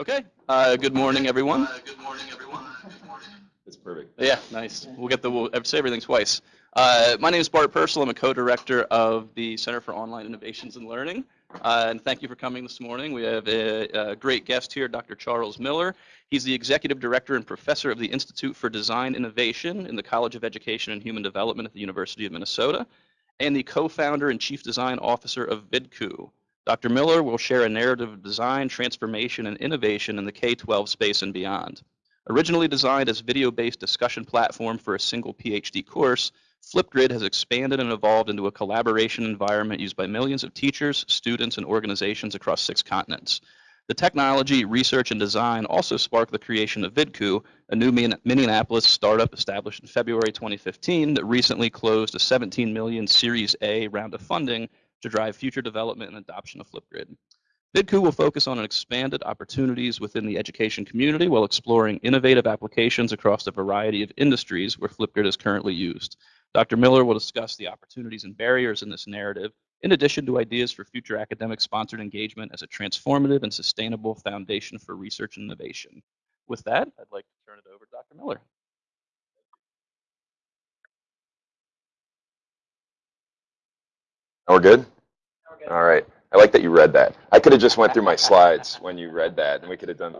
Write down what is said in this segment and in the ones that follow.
Okay. Uh, good morning, everyone. Uh, good morning, everyone. It's perfect. Yeah, nice. We'll get the we'll say everything twice. Uh, my name is Bart Purcell. I'm a co-director of the Center for Online Innovations and Learning. Uh, and thank you for coming this morning. We have a, a, great guest here, Dr. Charles Miller. He's the executive director and professor of the Institute for Design Innovation in the College of Education and Human Development at the University of Minnesota, and the co-founder and chief design officer of Vidku, Dr. Miller will share a narrative of design, transformation, and innovation in the K-12 space and beyond. Originally designed as video-based discussion platform for a single PhD course, Flipgrid has expanded and evolved into a collaboration environment used by millions of teachers, students, and organizations across six continents. The technology, research, and design also sparked the creation of Vidku, a new Minneapolis startup established in February 2015 that recently closed a 17 million Series A round of funding to drive future development and adoption of Flipgrid. Vidku will focus on expanded opportunities within the education community while exploring innovative applications across a variety of industries where Flipgrid is currently used. Dr. Miller will discuss the opportunities and barriers in this narrative, in addition to ideas for future academic sponsored engagement as a transformative and sustainable foundation for research and innovation. With that, I'd like to turn it over to Dr. Miller. We're good? All right. I like that you read that. I could have just went through my slides when you read that, and we could have done.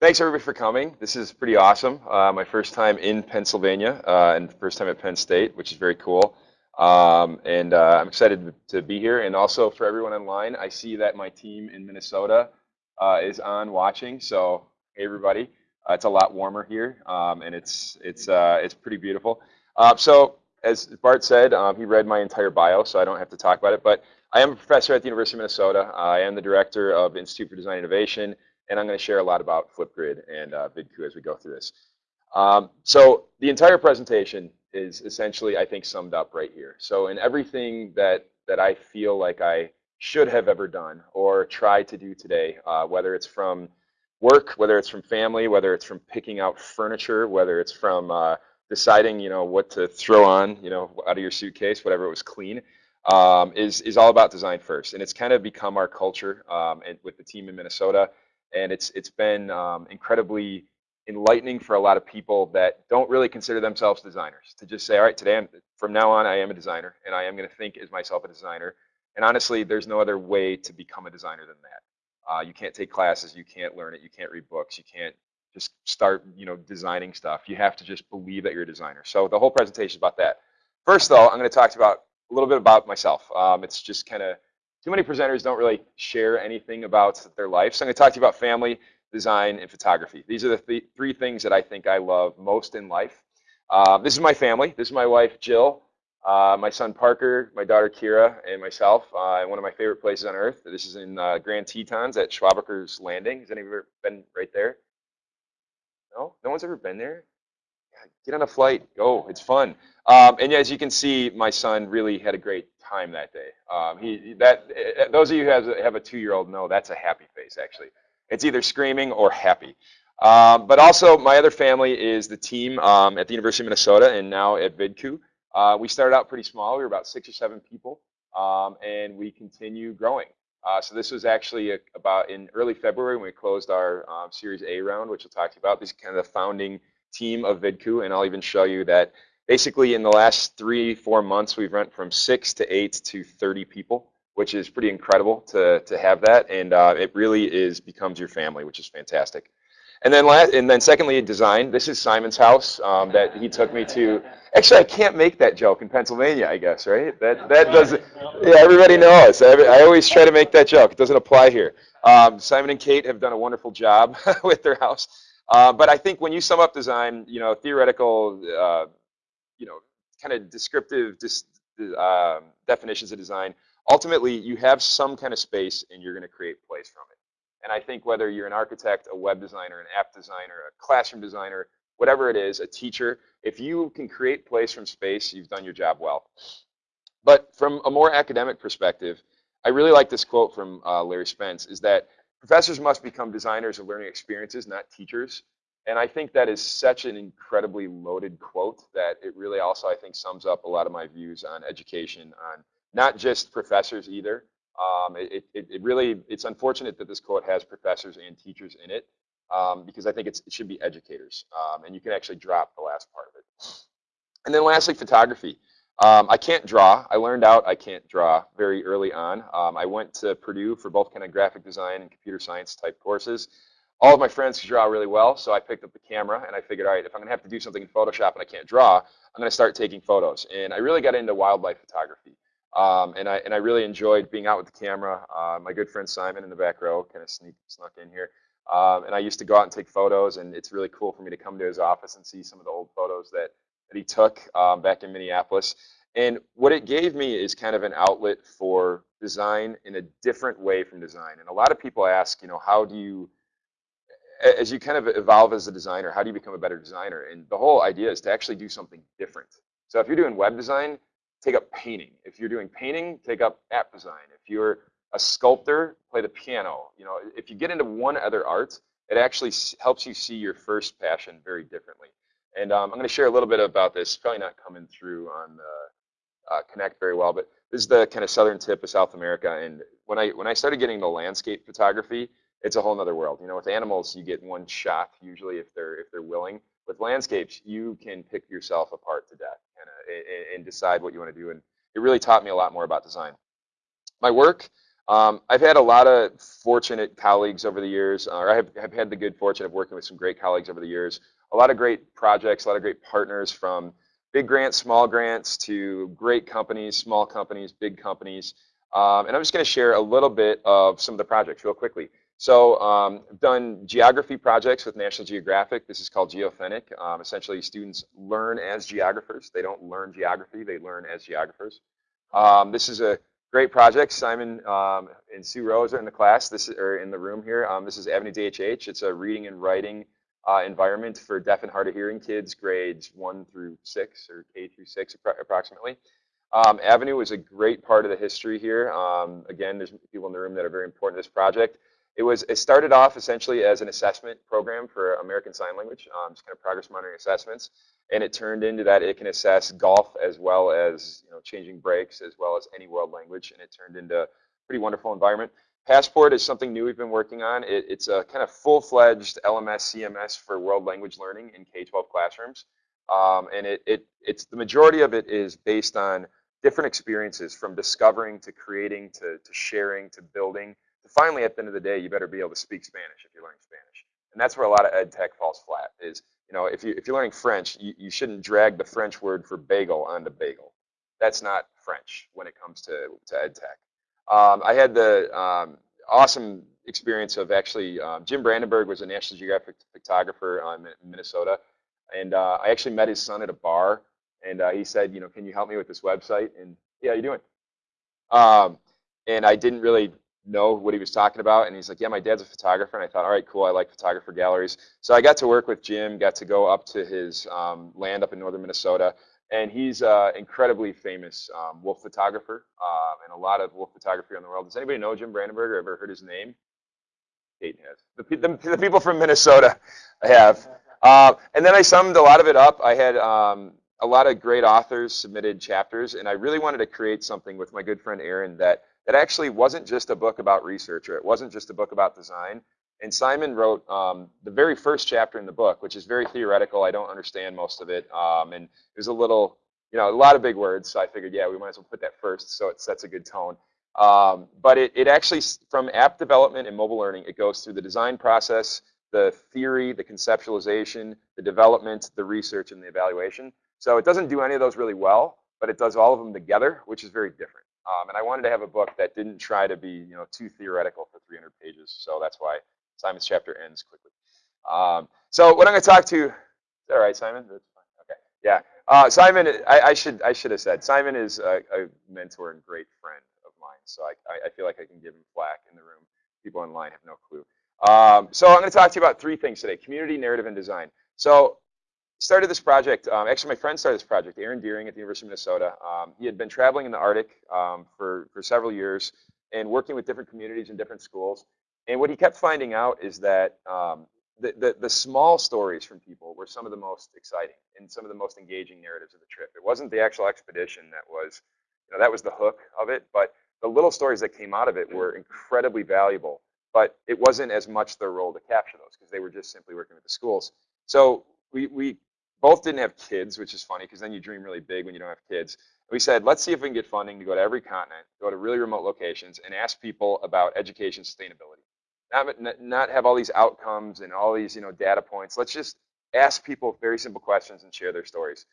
Thanks everybody for coming. This is pretty awesome. Uh, my first time in Pennsylvania uh, and first time at Penn State, which is very cool. Um, and uh, I'm excited to be here. And also for everyone online, I see that my team in Minnesota uh, is on watching. So hey everybody, uh, it's a lot warmer here, um, and it's it's uh, it's pretty beautiful. so as Bart said, um, he read my entire bio, so I don't have to talk about it. But I am a professor at the University of Minnesota. I am the director of Institute for Design Innovation, and I'm going to share a lot about Flipgrid and uh, Vidku as we go through this. Um, so the entire presentation is essentially, I think, summed up right here. So in everything that, that I feel like I should have ever done or tried to do today, uh, whether it's from work, whether it's from family, whether it's from picking out furniture, whether it's from uh, deciding, you know, what to throw on, you know, out of your suitcase, whatever it was clean, um, is is all about design first, and it's kind of become our culture um, and with the team in Minnesota, and it's it's been um, incredibly enlightening for a lot of people that don't really consider themselves designers to just say, all right, today I'm, from now on I am a designer, and I am going to think as myself a designer. And honestly, there's no other way to become a designer than that. Uh, you can't take classes, you can't learn it, you can't read books, you can't just start, you know, designing stuff. You have to just believe that you're a designer. So the whole presentation is about that. First, though, I'm going to talk to you about a little bit about myself. Um, it's just kind of too many presenters don't really share anything about their life. So I'm going to talk to you about family, design, and photography. These are the th three things that I think I love most in life. Uh, this is my family. This is my wife, Jill, uh, my son, Parker, my daughter, Kira, and myself. Uh, one of my favorite places on earth. This is in uh, Grand Tetons at Schwabacher's Landing. Has anyone ever been right there? No? No one's ever been there? Get on a flight. Go. It's fun. Um, and as you can see, my son really had a great time that day. Um, he that uh, those of you who have, have a two-year-old know that's a happy face. Actually, it's either screaming or happy. Um, but also, my other family is the team um, at the University of Minnesota and now at Vidku. Uh, we started out pretty small. We were about six or seven people, um, and we continue growing. Uh, so this was actually a, about in early February when we closed our um, Series A round, which we'll talk to you about. This is kind of the founding team of Vidku, and I'll even show you that basically in the last three, four months, we've went from six to eight to 30 people, which is pretty incredible to, to have that, and uh, it really is becomes your family, which is fantastic. And then, last, and then secondly, design. This is Simon's house um, that he took me to. Actually, I can't make that joke in Pennsylvania, I guess, right? That that doesn't. Yeah, everybody knows. I always try to make that joke. It doesn't apply here. Um, Simon and Kate have done a wonderful job with their house. Uh, but I think when you sum up design, you know, theoretical, uh, you know, kind of descriptive dis, uh, definitions of design, ultimately you have some kind of space and you're going to create place from it. And I think whether you're an architect, a web designer, an app designer, a classroom designer, whatever it is, a teacher, if you can create place from space, you've done your job well. But from a more academic perspective, I really like this quote from uh, Larry Spence, is that professors must become designers of learning experiences, not teachers. And I think that is such an incredibly loaded quote that it really also, I think, sums up a lot of my views on education, on not just professors either, um, it, it, it, really, it's unfortunate that this quote has professors and teachers in it, um, because I think it should be educators, um, and you can actually drop the last part of it. And then lastly, photography. Um, I can't draw. I learned out I can't draw very early on. Um, I went to Purdue for both kind of graphic design and computer science type courses. All of my friends could draw really well, so I picked up the camera and I figured, all right, if I'm gonna have to do something in Photoshop and I can't draw, I'm gonna start taking photos. And I really got into wildlife photography. Um, and I and I really enjoyed being out with the camera. Uh, my good friend Simon in the back row kind of sneak snuck in here, um, and I used to go out and take photos. And it's really cool for me to come to his office and see some of the old photos that that he took um, back in Minneapolis. And what it gave me is kind of an outlet for design in a different way from design. And a lot of people ask, you know, how do you, as you kind of evolve as a designer, how do you become a better designer? And the whole idea is to actually do something different. So if you're doing web design, take up painting. If you're doing painting, take up app design. If you're a sculptor, play the piano. You know, if you get into one other art, it actually helps you see your first passion very differently. And um, I'm going to share a little bit about this. Probably not coming through on the uh, Connect very well, but this is the kind of southern tip of South America. And when I when I started getting the landscape photography, it's a whole other world. You know, with animals, you get one shot usually if they're if they're willing. With landscapes, you can pick yourself apart to death and, uh, and decide what you want to do. And it really taught me a lot more about design. My work, um, I've had a lot of fortunate colleagues over the years, or I have, have had the good fortune of working with some great colleagues over the years a lot of great projects, a lot of great partners from big grants, small grants to great companies, small companies, big companies. Um, and I'm just going to share a little bit of some of the projects real quickly. So um, I've done geography projects with National Geographic. This is called GeoThentic. Um, essentially, students learn as geographers. They don't learn geography, they learn as geographers. Um, this is a great project. Simon um, and Sue Rose are in the class, this are in the room here. Um, this is Avenue DHH. It's a reading and writing uh, environment for deaf and hard of hearing kids, grades one through six or K through six approximately. Um, Avenue is a great part of the history here. Again, there's people in the room that are very important to this project. It was it started off essentially as an assessment program for American Sign Language, um, just kind of progress monitoring assessments, and it turned into that it can assess golf as well as you know changing brakes as well as any world language, and it turned into a pretty wonderful environment. Passport is something new we've been working on. It, it's a kind of full-fledged LMS CMS for world language learning in K-12 classrooms. Um, and it, it, it's the majority of it is based on different experiences from discovering to creating to, to sharing to building finally at the end of the day you better be able to speak Spanish if you're learning Spanish. And that's where a lot of ed tech falls flat is, you know, if, you, if you're learning French, you, you shouldn't drag the French word for bagel onto bagel. That's not French when it comes to, to ed tech. Um, I had the um, awesome experience of actually, um, Jim Brandenburg was a National Geographic photographer um, in Minnesota. And uh, I actually met his son at a bar. And uh, he said, you know, can you help me with this website? And yeah, you doing? Um, and I didn't really know what he was talking about. And he's like, yeah, my dad's a photographer. And I thought, all right, cool. I like photographer galleries. So I got to work with Jim, got to go up to his um, land up in northern Minnesota and he's an incredibly famous um, wolf photographer um, and a lot of wolf photography around the world. Does anybody know Jim Brandenburg or ever heard his name? Kate has. The, the, the people from Minnesota have. Uh, and then I summed a lot of it up. I had um, a lot of great authors submitted chapters, and I really wanted to create something with my good friend Aaron that, that actually wasn't just a book about research or it wasn't just a book about design, and Simon wrote um, the very first chapter in the book, which is very theoretical. I don't understand most of it. Um, and was a little, you know, a lot of big words. So I figured, yeah, we might as well put that first so it sets a good tone. Um, but it, it actually, from app development and mobile learning, it goes through the design process, the theory, the conceptualization, the development, the research, and the evaluation. So it doesn't do any of those really well, but it does all of them together, which is very different. Um, and I wanted to have a book that didn't try to be, you know, too theoretical for 300 pages. So that's why Simon's chapter ends quickly. Um, so what I'm going to talk to, that right, Simon? That's fine. Okay. Yeah. Uh, Simon, I, I, should I should have said Simon is a, a, mentor and great friend of mine. So I, I feel like I can give him flack in the room. People online have no clue. Um, so I'm going to talk to you about three things today: community, narrative, and design. So started this project. Um, actually, my friend started this project, Aaron Doering at the University of Minnesota. Um, he had been traveling in the Arctic um, for for several years and working with different communities and different schools. And what he kept finding out is that um, the, the, the, small stories from people were some of the most exciting and some of the most engaging narratives of the trip. It wasn't the actual expedition that was, you know, that was the hook of it, but the little stories that came out of it were incredibly valuable. but it wasn't as much their role to capture those because they were just simply working with the schools. So we, we both didn't have kids, which is funny because then you dream really big when you don't have kids. We said, let's see if we can get funding to go to every continent, go to really remote locations, and ask people about education sustainability. Not, not have all these outcomes and all these you know data points. Let's just ask people very simple questions and share their stories.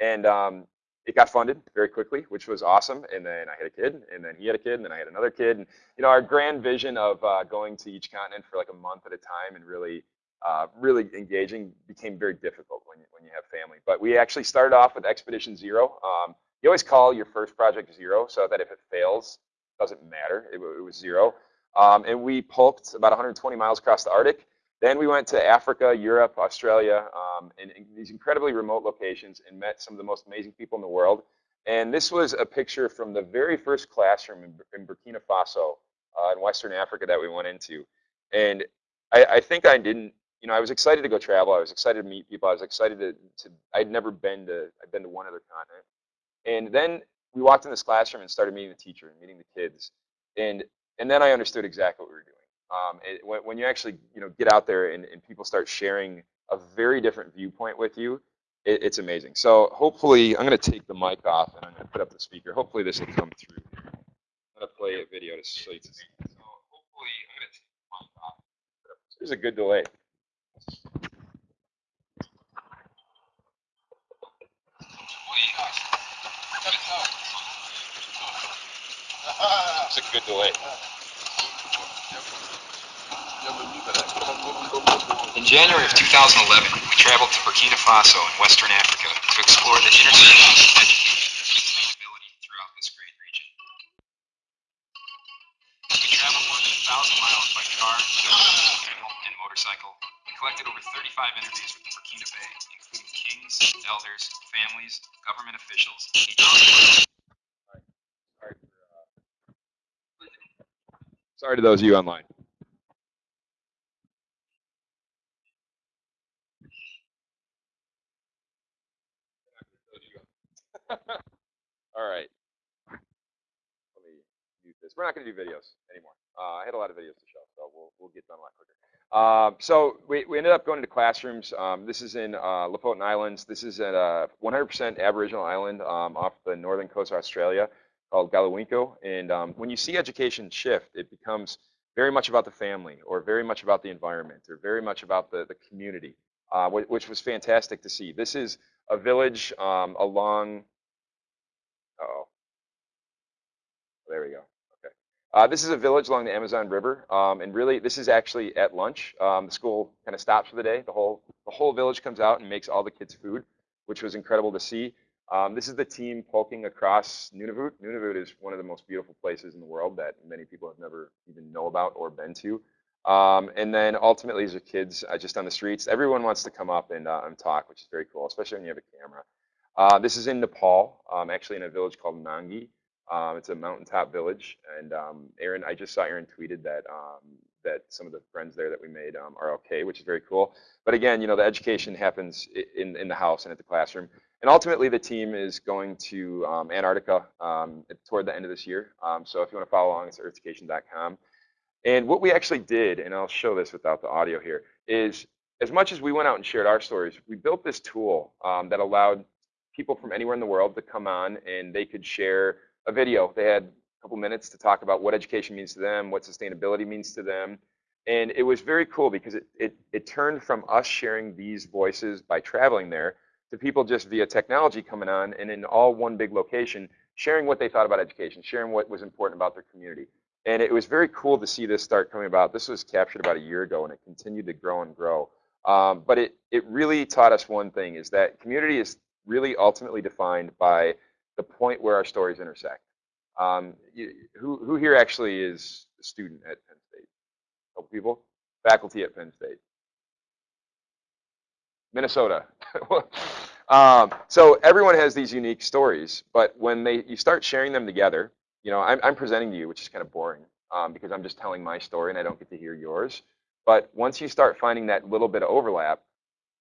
And um, it got funded very quickly, which was awesome. And then I had a kid, and then he had a kid, and then I had another kid. And you know, our grand vision of uh, going to each continent for like a month at a time and really, uh, really engaging became very difficult when you, when you have family. But we actually started off with Expedition Zero. Um, you always call your first project zero, so that if it fails, it doesn't matter. It, it was zero. Um, and we pulked about 120 miles across the Arctic. Then we went to Africa, Europe, Australia, um, and, and, these incredibly remote locations and met some of the most amazing people in the world. And this was a picture from the very first classroom in, in Burkina Faso uh, in Western Africa that we went into. And I, I, think I didn't, you know, I was excited to go travel. I was excited to meet people. I was excited to, to I'd never been to, I'd been to one other continent. And then we walked in this classroom and started meeting the teacher and meeting the kids. And, and then I understood exactly what we were doing. Um, it, when, when, you actually you know get out there and, and, people start sharing a very different viewpoint with you, it, it's amazing. So hopefully, I'm going to take the mic off and I'm going to put up the speaker. Hopefully, this will come through. I'm going to play a video to show you. So hopefully, I'm going to take the mic off. There's a good delay. A good delay. In January of 2011, we traveled to Burkina Faso in Western Africa to explore the intersection of education and sustainability throughout this great region. We traveled more than a thousand miles by car, camel, and motorcycle collected over 35 interviews the Burkinabé, including kings, elders, families, government officials, Sorry to those of you online. All right. Let me mute this. We're not going to do videos anymore. Uh, I had a lot of videos to show, so we'll, we'll get done a lot quicker. Uh, so we, we ended up going to classrooms. Um, this is in uh, Lofoten Islands. This is a 100% Aboriginal island um, off the northern coast of Australia called Galiwinku. And um, when you see education shift, it becomes very much about the family or very much about the environment or very much about the, the community, uh, which was fantastic to see. This is a village um, along oh. There we go. Uh, this is a village along the Amazon River, um, and really, this is actually at lunch. Um, the school kind of stops for the day. The whole the whole village comes out and makes all the kids food, which was incredible to see. Um, this is the team poking across Nunavut. Nunavut is one of the most beautiful places in the world that many people have never even know about or been to. Um, and then ultimately, these are kids uh, just on the streets. Everyone wants to come up and, uh, and talk, which is very cool, especially when you have a camera. Uh, this is in Nepal, um, actually in a village called Nangi. Um, it's a mountaintop village, and um, Aaron, I just saw Aaron tweeted that um, that some of the friends there that we made um, are okay, which is very cool. But again, you know, the education happens in in the house and at the classroom, and ultimately the team is going to um, Antarctica toward the end of this year. so if you want to follow along, it's earthducation.com. And what we actually did, and I'll show this without the audio here, is as much as we went out and shared our stories, we built this tool um, that allowed people from anywhere in the world to come on and they could share a video. They had a couple minutes to talk about what education means to them, what sustainability means to them. And it was very cool because it, it, it turned from us sharing these voices by traveling there to people just via technology coming on and in all one big location sharing what they thought about education, sharing what was important about their community. And it was very cool to see this start coming about. This was captured about a year ago and it continued to grow and grow. Um, but it, it really taught us one thing is that community is really ultimately defined by the point where our stories intersect. Um, you, who, who here actually is a student at Penn State? A couple people? Faculty at Penn State. Minnesota. um, so everyone has these unique stories, but when they you start sharing them together, you know, I'm, I'm presenting to you, which is kind of boring um, because I'm just telling my story and I don't get to hear yours. But once you start finding that little bit of overlap,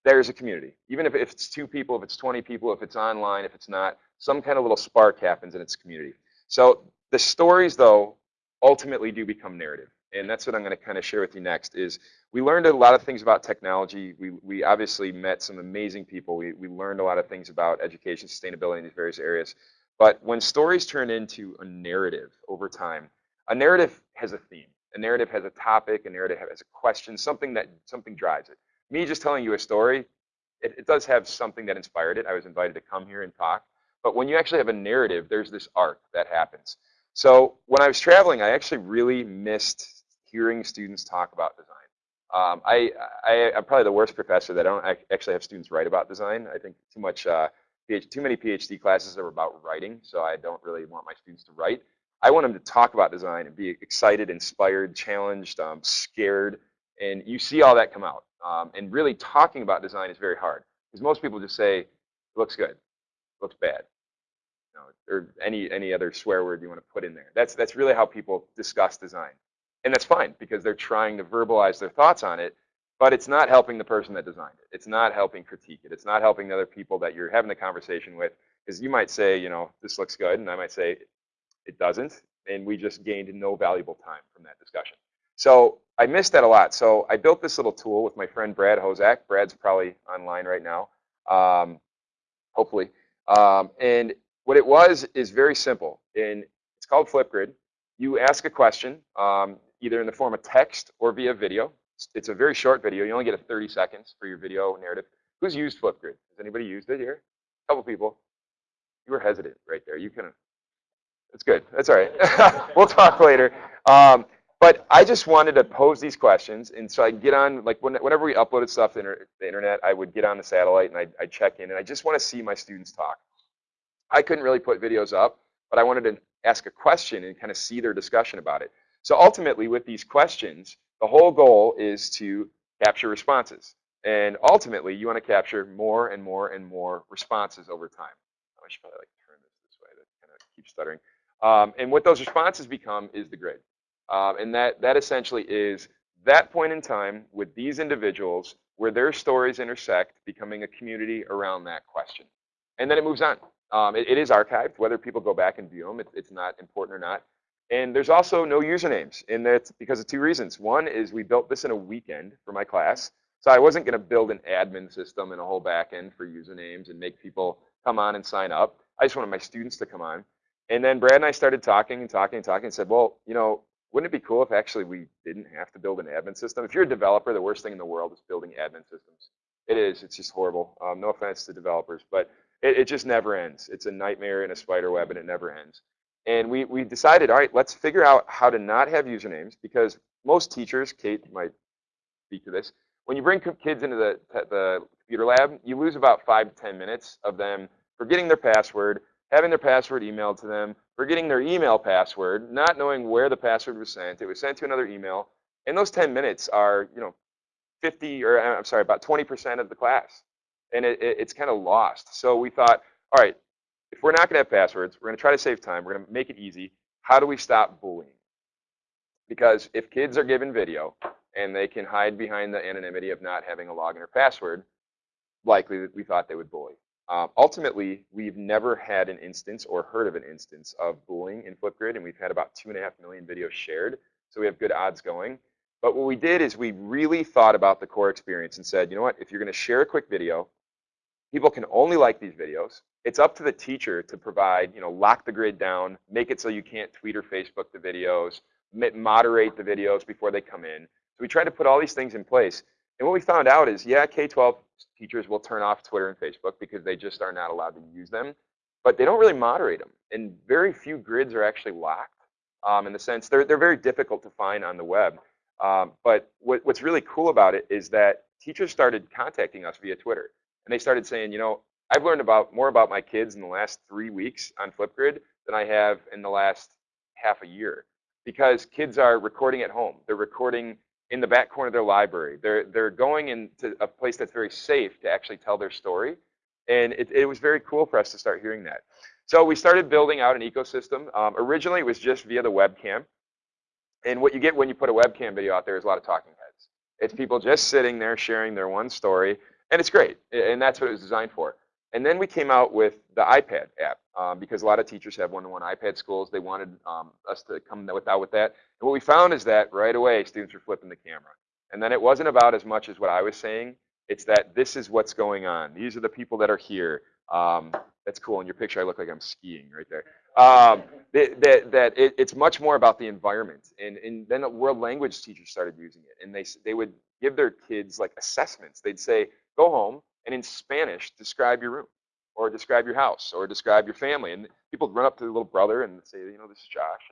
there's a community. Even if, if it's two people, if it's 20 people, if it's online, if it's not, some kind of little spark happens in its community. So the stories, though, ultimately do become narrative. And that's what I'm going to kind of share with you next is we learned a lot of things about technology. We, we obviously met some amazing people. We, we learned a lot of things about education, sustainability in these various areas. But when stories turn into a narrative over time, a narrative has a theme. A narrative has a topic, a narrative has a question, something that something drives it. Me just telling you a story, it, it does have something that inspired it. I was invited to come here and talk. But when you actually have a narrative, there's this arc that happens. So when I was traveling, I actually really missed hearing students talk about design. Um, I, I, am probably the worst professor that I don't actually have students write about design. I think too much, uh, PhD, too many PhD classes are about writing, so I don't really want my students to write. I want them to talk about design and be excited, inspired, challenged, um, scared, and you see all that come out. Um, and really talking about design is very hard because most people just say, looks good, looks bad, you know, or any any other swear word you want to put in there. That's that's really how people discuss design, and that's fine because they're trying to verbalize their thoughts on it. But it's not helping the person that designed it. It's not helping critique it. It's not helping the other people that you're having the conversation with. Because you might say, you know, this looks good, and I might say it doesn't, and we just gained no valuable time from that discussion. So I missed that a lot. So I built this little tool with my friend Brad Hosack. Brad's probably online right now, um, hopefully. Um, and what it was is very simple. And it's called Flipgrid. You ask a question, um, either in the form of text or via video. It's a very short video. You only get a 30 seconds for your video narrative. Who's used Flipgrid? Has anybody used it here? A couple people. You were hesitant right there. You of, that's good. That's all right. we'll talk later. Um, but I just wanted to pose these questions, and so I get on, like whenever we uploaded stuff to the internet, I would get on the satellite and I'd, I'd check in, and I just want to see my students talk. I couldn't really put videos up, but I wanted to ask a question and kind of see their discussion about it. So ultimately, with these questions, the whole goal is to capture responses. And ultimately, you want to capture more and more and more responses over time. I should probably like turn this this way to kind of keep stuttering. Um, and what those responses become is the grid. Um, and that, that essentially is that point in time with these individuals where their stories intersect, becoming a community around that question. And then it moves on. Um, it, it is archived, whether people go back and view them, it, it's not important or not. And there's also no usernames, and that's because of two reasons. One is we built this in a weekend for my class, so I wasn't going to build an admin system and a whole backend for usernames and make people come on and sign up. I just wanted my students to come on. And then Brad and I started talking and talking and talking and said, well, you know, wouldn't it be cool if actually we didn't have to build an admin system? If you're a developer, the worst thing in the world is building admin systems. It is. It's just horrible. Um, no offense to developers, but it, it, just never ends. It's a nightmare in a spider web, and it never ends. And we, we decided, all right, let's figure out how to not have usernames because most teachers, Kate might speak to this, when you bring kids into the, the computer lab, you lose about five to 10 minutes of them forgetting their password, having their password emailed to them, forgetting their email password, not knowing where the password was sent. It was sent to another email. And those 10 minutes are, you know, 50 or uh, I'm sorry, about 20% of the class. And it, it, it's kind of lost. So we thought, all right, if we're not going to have passwords, we're going to try to save time. We're going to make it easy. How do we stop bullying? Because if kids are given video and they can hide behind the anonymity of not having a login or password, likely we thought they would bully. Um, ultimately, we've never had an instance or heard of an instance of bullying in Flipgrid, and we've had about two and a half million videos shared, so we have good odds going. But what we did is we really thought about the core experience and said, you know what, if you're going to share a quick video, people can only like these videos. It's up to the teacher to provide, you know, lock the grid down, make it so you can't tweet or Facebook the videos, moderate the videos before they come in. So we tried to put all these things in place. And what we found out is, yeah, K-12 teachers will turn off Twitter and Facebook because they just are not allowed to use them. But they don't really moderate them. And very few grids are actually locked um, in the sense they're, they're very difficult to find on the web. Um, but what, what's really cool about it is that teachers started contacting us via Twitter. And they started saying, you know, I've learned about more about my kids in the last three weeks on Flipgrid than I have in the last half a year. Because kids are recording at home. They're recording in the back corner of their library. They're, they're going into a place that's very safe to actually tell their story. And it, it was very cool for us to start hearing that. So we started building out an ecosystem. Um, originally, it was just via the webcam. And what you get when you put a webcam video out there is a lot of talking heads. It's people just sitting there sharing their one story, and it's great. And that's what it was designed for. And then we came out with the iPad app um, because a lot of teachers have one-to-one iPad schools. They wanted um, us to come that, with that. And what we found is that right away, students were flipping the camera. And then it wasn't about as much as what I was saying. It's that this is what's going on. These are the people that are here. Um, that's cool. In your picture, I look like I'm skiing right there. Um, that that, that it, it's much more about the environment. And, and then the world language teachers started using it. And they, they would give their kids like assessments. They'd say, go home and in Spanish, describe your room or describe your house or describe your family. And people run up to their little brother and say, you know, this is Josh,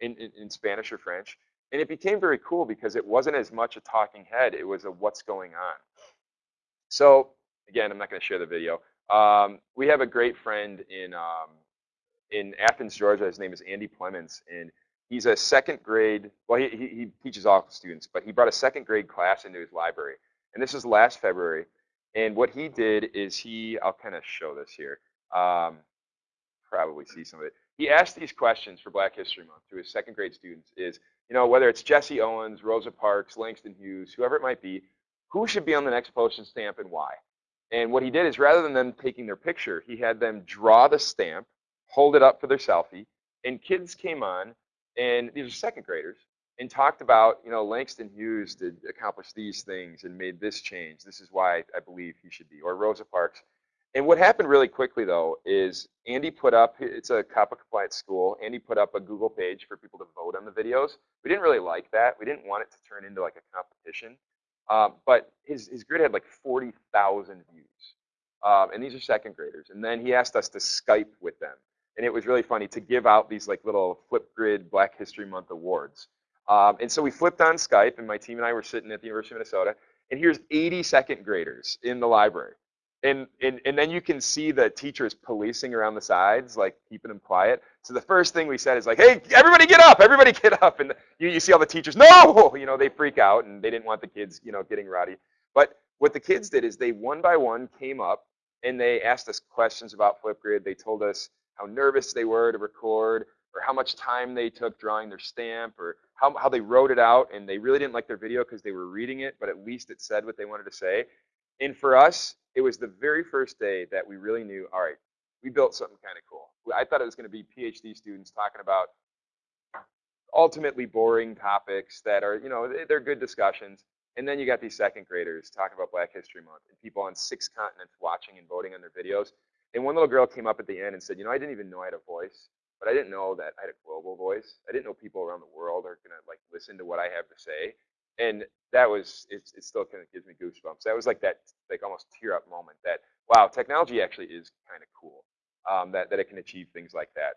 and in, in, in Spanish or French. And it became very cool because it wasn't as much a talking head, it was a what's going on. So again, I'm not going to share the video. Um, we have a great friend in um, in Athens, Georgia. His name is Andy Plemmons, and he's a second grade. Well, he, he, he teaches all students, but he brought a second grade class into his library. And this was last February. And what he did is he, I'll kind of show this here. Um, probably see some of it. He asked these questions for Black History Month to his second grade students is, you know, whether it's Jesse Owens, Rosa Parks, Langston Hughes, whoever it might be, who should be on the next postage stamp and why? And what he did is rather than them taking their picture, he had them draw the stamp, hold it up for their selfie, and kids came on, and these are second graders, and talked about, you know, Langston Hughes did accomplish these things and made this change. This is why I believe he should be, or Rosa Parks. And what happened really quickly though is Andy put up, it's a COPPA compliant school, Andy put up a Google page for people to vote on the videos. We didn't really like that. We didn't want it to turn into like a competition. Um, but his, his grid had like 40,000 views. Um, and these are second graders. And then he asked us to Skype with them. And it was really funny to give out these like little Flipgrid Black History Month awards. Um, and so we flipped on Skype, and my team and I were sitting at the University of Minnesota, and here's 80 second graders in the library. And, and, and then you can see the teachers policing around the sides, like keeping them quiet. So the first thing we said is like, hey, everybody get up, everybody get up. And you, you see all the teachers, no, you know, they freak out and they didn't want the kids, you know, getting rowdy. But what the kids did is they one by one came up and they asked us questions about Flipgrid. They told us how nervous they were to record or how much time they took drawing their stamp or how, how they wrote it out and they really didn't like their video because they were reading it, but at least it said what they wanted to say. And for us, it was the very first day that we really knew, all right, we built something kind of cool. I thought it was going to be PhD students talking about ultimately boring topics that are, you know, they're good discussions. And then you got these second graders talking about Black History Month and people on six continents watching and voting on their videos. And one little girl came up at the end and said, you know, I didn't even know I had a voice. But I didn't know that I had a global voice. I didn't know people around the world are gonna like listen to what I have to say. And that was it's it still kind of gives me goosebumps. That was like that like almost tear up moment that wow, technology actually is kind of cool. Um, that that it can achieve things like that.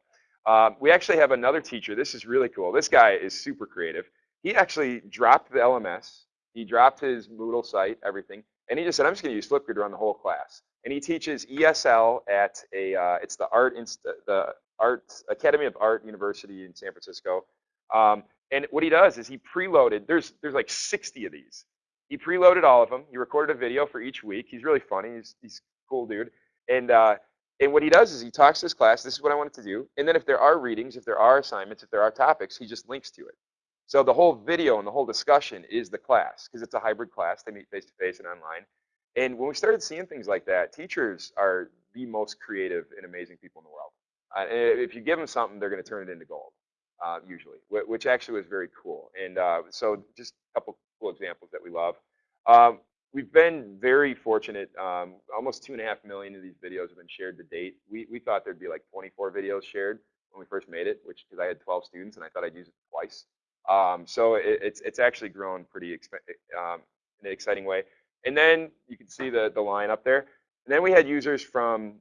Um, we actually have another teacher. This is really cool. This guy is super creative. He actually dropped the LMS. He dropped his Moodle site, everything, and he just said, "I'm just going to use Flipgrid to run the whole class." And he teaches ESL at a uh, it's the art inst- the Art Academy of Art University in San Francisco. Um, and what he does is he preloaded. There's there's like 60 of these. He preloaded all of them. He recorded a video for each week. He's really funny. He's he's cool dude. And uh, and what he does is he talks to his class. This is what I wanted to do. And then if there are readings, if there are assignments, if there are topics, he just links to it. So the whole video and the whole discussion is the class because it's a hybrid class. They meet face to face and online. And when we started seeing things like that, teachers are the most creative and amazing people in the world. Uh, if you give them something, they're going to turn it into gold, uh, usually, which actually was very cool. And uh, so just a couple cool examples that we love. Um, we've been very fortunate. Um, almost two and a half million of these videos have been shared to date. We, we thought there'd be like 24 videos shared when we first made it, which because I had 12 students and I thought I'd use it twice. Um, so it, it's it's actually grown pretty um, in an exciting way. And then you can see the the line up there. And then we had users from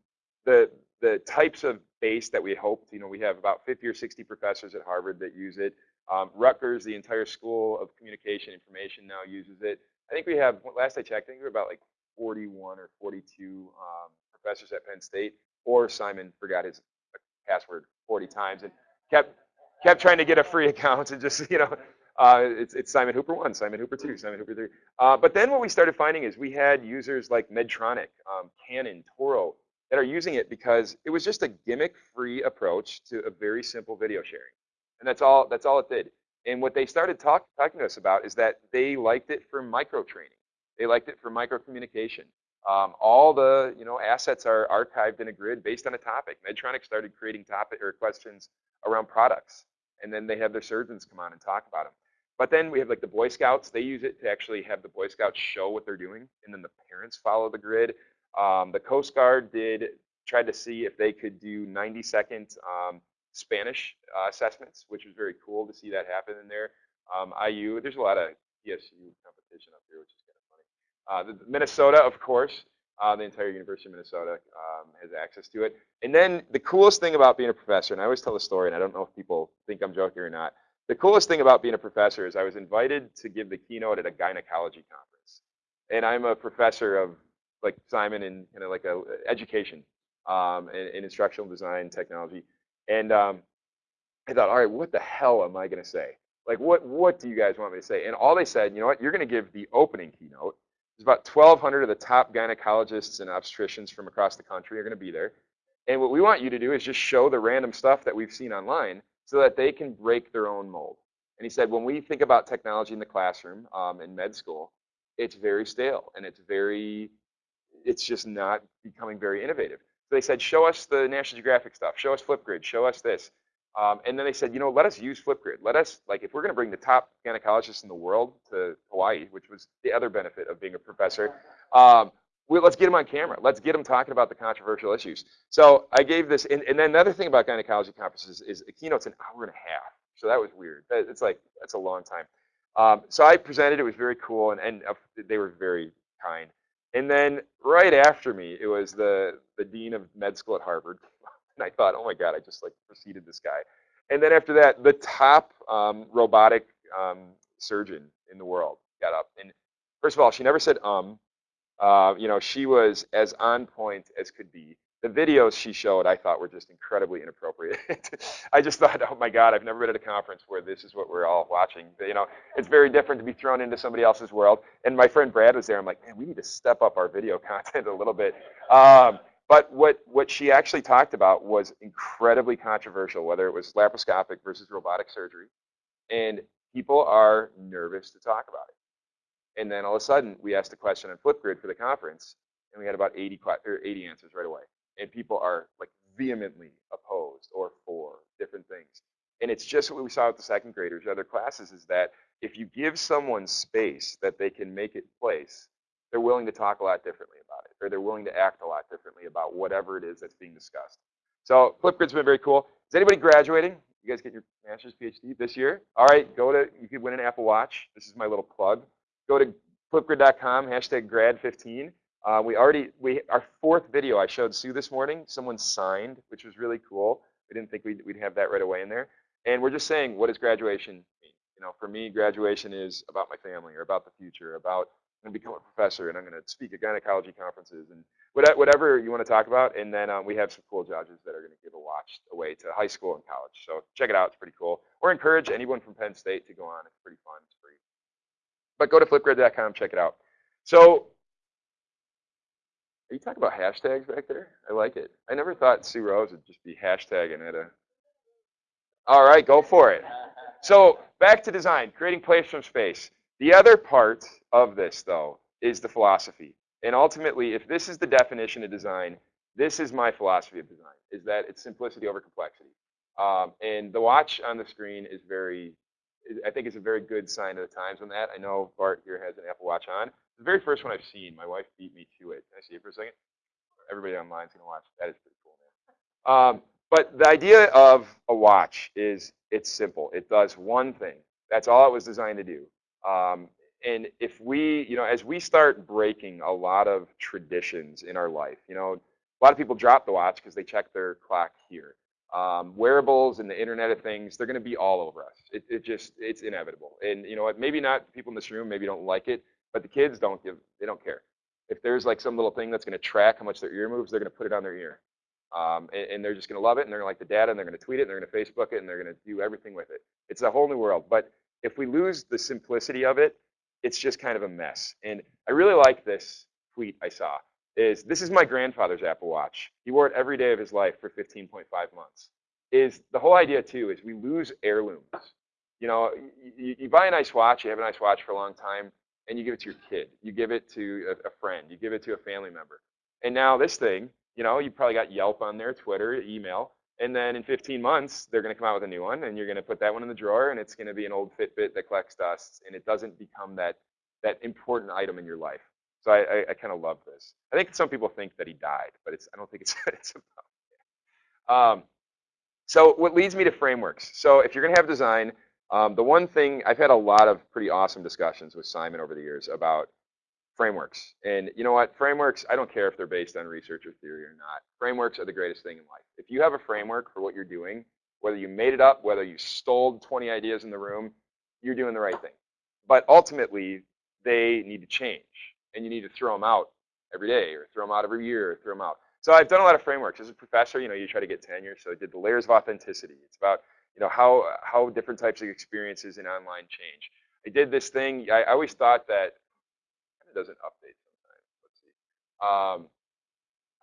the the types of base that we hoped. You know, we have about 50 or 60 professors at Harvard that use it. Um, Rutgers, the entire School of Communication Information now uses it. I think we have, last I checked, I think we are about like 41 or 42 um, professors at Penn State. Or Simon forgot his password 40 times and kept kept trying to get a free account and just you know uh, it's, it's Simon Hooper one, Simon Hooper two, Simon Hooper three. Uh, but then what we started finding is we had users like Medtronic, um, Canon, Toro, that are using it because it was just a gimmick-free approach to a very simple video sharing. And that's all, that's all it did. And what they started talk, talking to us about is that they liked it for micro training. They liked it for micro communication. Um, all the you know assets are archived in a grid based on a topic. Medtronic started creating topic or questions around products, and then they have their surgeons come on and talk about them. But then we have like the Boy Scouts. They use it to actually have the Boy Scouts show what they're doing, and then the parents follow the grid. Um, the Coast Guard did tried to see if they could do 90 second um, Spanish uh, assessments, which was very cool to see that happen in there. Um, IU, there's a lot of PSU competition up here, which is kind of funny. Uh, the, Minnesota, of course, uh, the entire University of Minnesota um, has access to it. And then the coolest thing about being a professor, and I always tell the story, and I don't know if people think I'm joking or not. The coolest thing about being a professor is I was invited to give the keynote at a gynecology conference, and I'm a professor of like Simon in kind of like a education um, in, in, instructional design technology, and um, I thought, all right, what the hell am I going to say? Like, what what do you guys want me to say? And all they said, you know what, you're going to give the opening keynote. There's about 1,200 of the top gynecologists and obstetricians from across the country are going to be there. And what we want you to do is just show the random stuff that we've seen online so that they can break their own mold. And he said, when we think about technology in the classroom um, in med school, it's very stale and it's very, it's just not becoming very innovative. So they said, show us the National Geographic stuff, show us Flipgrid, show us this. Um, and then they said, you know, let us use Flipgrid. Let us, like, if we're going to bring the top gynecologists in the world to Hawaii, which was the other benefit of being a professor, um, we, let's get them on camera. Let's get them talking about the controversial issues. So I gave this, and, and then another thing about gynecology conferences is a keynote's an hour and a half. So that was weird. It's like, that's a long time. Um, so I presented, it was very cool, and, and uh, they were very kind. And then right after me, it was the, the dean of med school at Harvard. And I thought, oh my God, I just like preceded this guy. And then after that, the top um, robotic um, surgeon in the world got up. And first of all, she never said um. Uh, you know, she was as on point as could be. The videos she showed, I thought, were just incredibly inappropriate. I just thought, oh my God, I've never been at a conference where this is what we're all watching. You know, it's very different to be thrown into somebody else's world. And my friend Brad was there. I'm like, man, we need to step up our video content a little bit. Um, but what, what she actually talked about was incredibly controversial, whether it was laparoscopic versus robotic surgery. And people are nervous to talk about it. And then all of a sudden, we asked a question on Flipgrid for the conference, and we had about 80, or 80 answers right away. And people are like vehemently opposed or for different things. And it's just what we saw with the second graders, other classes, is that if you give someone space that they can make it place, they're willing to talk a lot differently about it, or they're willing to act a lot differently about whatever it is that's being discussed. So Flipgrid's been very cool. Is anybody graduating? You guys get your master's, PhD this year? All right, go to, you could win an Apple Watch. This is my little plug. Go to flipgrid.com, hashtag grad15. Uh, we already, we our fourth video I showed Sue this morning, someone signed, which was really cool. We didn't think we'd, we'd have that right away in there. And we're just saying, what does graduation mean? You know, for me, graduation is about my family or about the future, about I'm going to become a professor and I'm going to speak at gynecology conferences and whatever you want to talk about. And then um, we have some cool judges that are going to give a watch away to high school and college. So check it out. It's pretty cool. Or encourage anyone from Penn State to go on. It's pretty fun. It's free. But go to flipgrid.com, check it out. So are you talking about hashtags back there? I like it. I never thought Sue Rose would just be hashtagging at a. All right, go for it. So back to design, creating place from space. The other part of this, though, is the philosophy. And ultimately, if this is the definition of design, this is my philosophy of design, is that it's simplicity over complexity. Um, and the watch on the screen is very, I think it's a very good sign of the times on that. I know Bart here has an Apple Watch on. The very first one I've seen, my wife beat me to it. Can I see it for a second? Everybody online is going to watch. That is pretty cool, man. Um, but the idea of a watch is it's simple. It does one thing. That's all it was designed to do. Um, and if we, you know, as we start breaking a lot of traditions in our life, you know, a lot of people drop the watch because they check their clock here. Um, wearables and the Internet of Things, they're going to be all over us. It, it just, it's inevitable. And you know what? Maybe not people in this room, maybe don't like it, but the kids don't give, they don't care. If there's like some little thing that's going to track how much their ear moves, they're going to put it on their ear. Um, and, and, they're just going to love it, and they're going to like the data, and they're going to tweet it, and they're going to Facebook it, and they're going to do everything with it. It's a whole new world. But if we lose the simplicity of it, it's just kind of a mess. And I really like this tweet I saw. Is this is my grandfather's Apple Watch. He wore it every day of his life for 15.5 months. Is the whole idea too is we lose heirlooms. You know, you, you buy a nice watch, you have a nice watch for a long time, and you give it to your kid, you give it to a, a friend, you give it to a family member. And now this thing, you know, you probably got Yelp on there, Twitter, email, and then in 15 months, they're going to come out with a new one, and you're going to put that one in the drawer, and it's going to be an old Fitbit that collects dust, and it doesn't become that that important item in your life. So I, I, I kind of love this. I think some people think that he died, but it's I don't think it's it's about. Um, so what leads me to frameworks. So if you're going to have design, um, the one thing I've had a lot of pretty awesome discussions with Simon over the years about frameworks. And you know what? Frameworks, I don't care if they're based on research or theory or not. Frameworks are the greatest thing in life. If you have a framework for what you're doing, whether you made it up, whether you stole 20 ideas in the room, you're doing the right thing. But ultimately, they need to change. And you need to throw them out every day or throw them out every year or throw them out. So I've done a lot of frameworks. As a professor, you know, you try to get tenure. So I did the layers of authenticity. It's about you know, how, how different types of experiences in online change. I did this thing, I, I always thought that, it doesn't update sometimes, let's see. Um,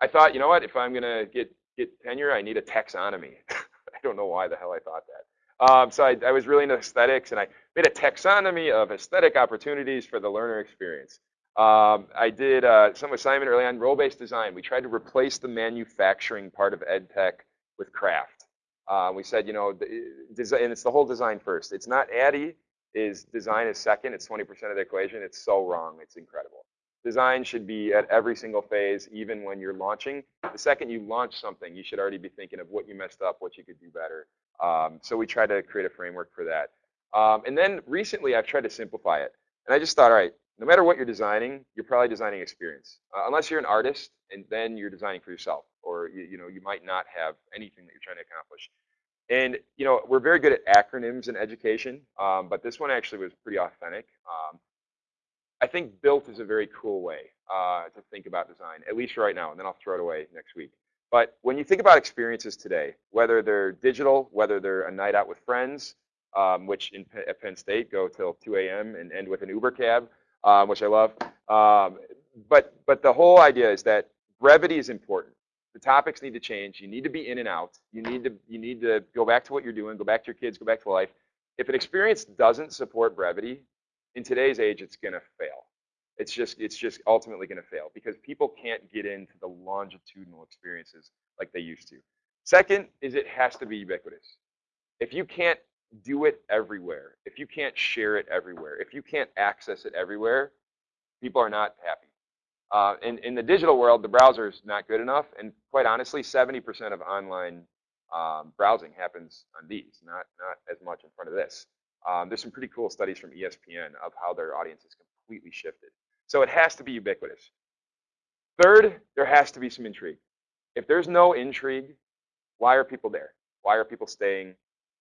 I thought, you know what, if I'm gonna get, get tenure, I need a taxonomy. I don't know why the hell I thought that. Um, so I, I, was really into aesthetics and I made a taxonomy of aesthetic opportunities for the learner experience. Um, I did uh, some assignment early on, role-based design. We tried to replace the manufacturing part of ed tech with craft. Uh, we said, you know, and it's the whole design first. It's not ADDIE is design is second. It's 20% of the equation. It's so wrong. It's incredible. Design should be at every single phase, even when you're launching. The second you launch something, you should already be thinking of what you messed up, what you could do better. Um, so we tried to create a framework for that. Um, and then recently, I've tried to simplify it. And I just thought, all right, no matter what you're designing, you're probably designing experience. Uh, unless you're an artist, and then you're designing for yourself, or you, you know you might not have anything that you're trying to accomplish. And you know we're very good at acronyms in education, um, but this one actually was pretty authentic. Um, I think built is a very cool way uh, to think about design, at least right now, and then I'll throw it away next week. But when you think about experiences today, whether they're digital, whether they're a night out with friends, um, which in, at Penn State go till 2 a.m. and end with an Uber cab, um, which I love. Um, but but the whole idea is that brevity is important. The topics need to change. You need to be in and out. You need to you need to go back to what you're doing. Go back to your kids. Go back to life. If an experience doesn't support brevity, in today's age, it's going to fail. It's just it's just ultimately going to fail because people can't get into the longitudinal experiences like they used to. Second is it has to be ubiquitous. If you can't do it everywhere, if you can't share it everywhere, if you can't access it everywhere, people are not happy. Uh, in, in the digital world, the browser is not good enough, and quite honestly, 70% of online um, browsing happens on these, not, not as much in front of this. Um, there's some pretty cool studies from ESPN of how their audience is completely shifted. So it has to be ubiquitous. Third, there has to be some intrigue. If there's no intrigue, why are people there? Why are people staying?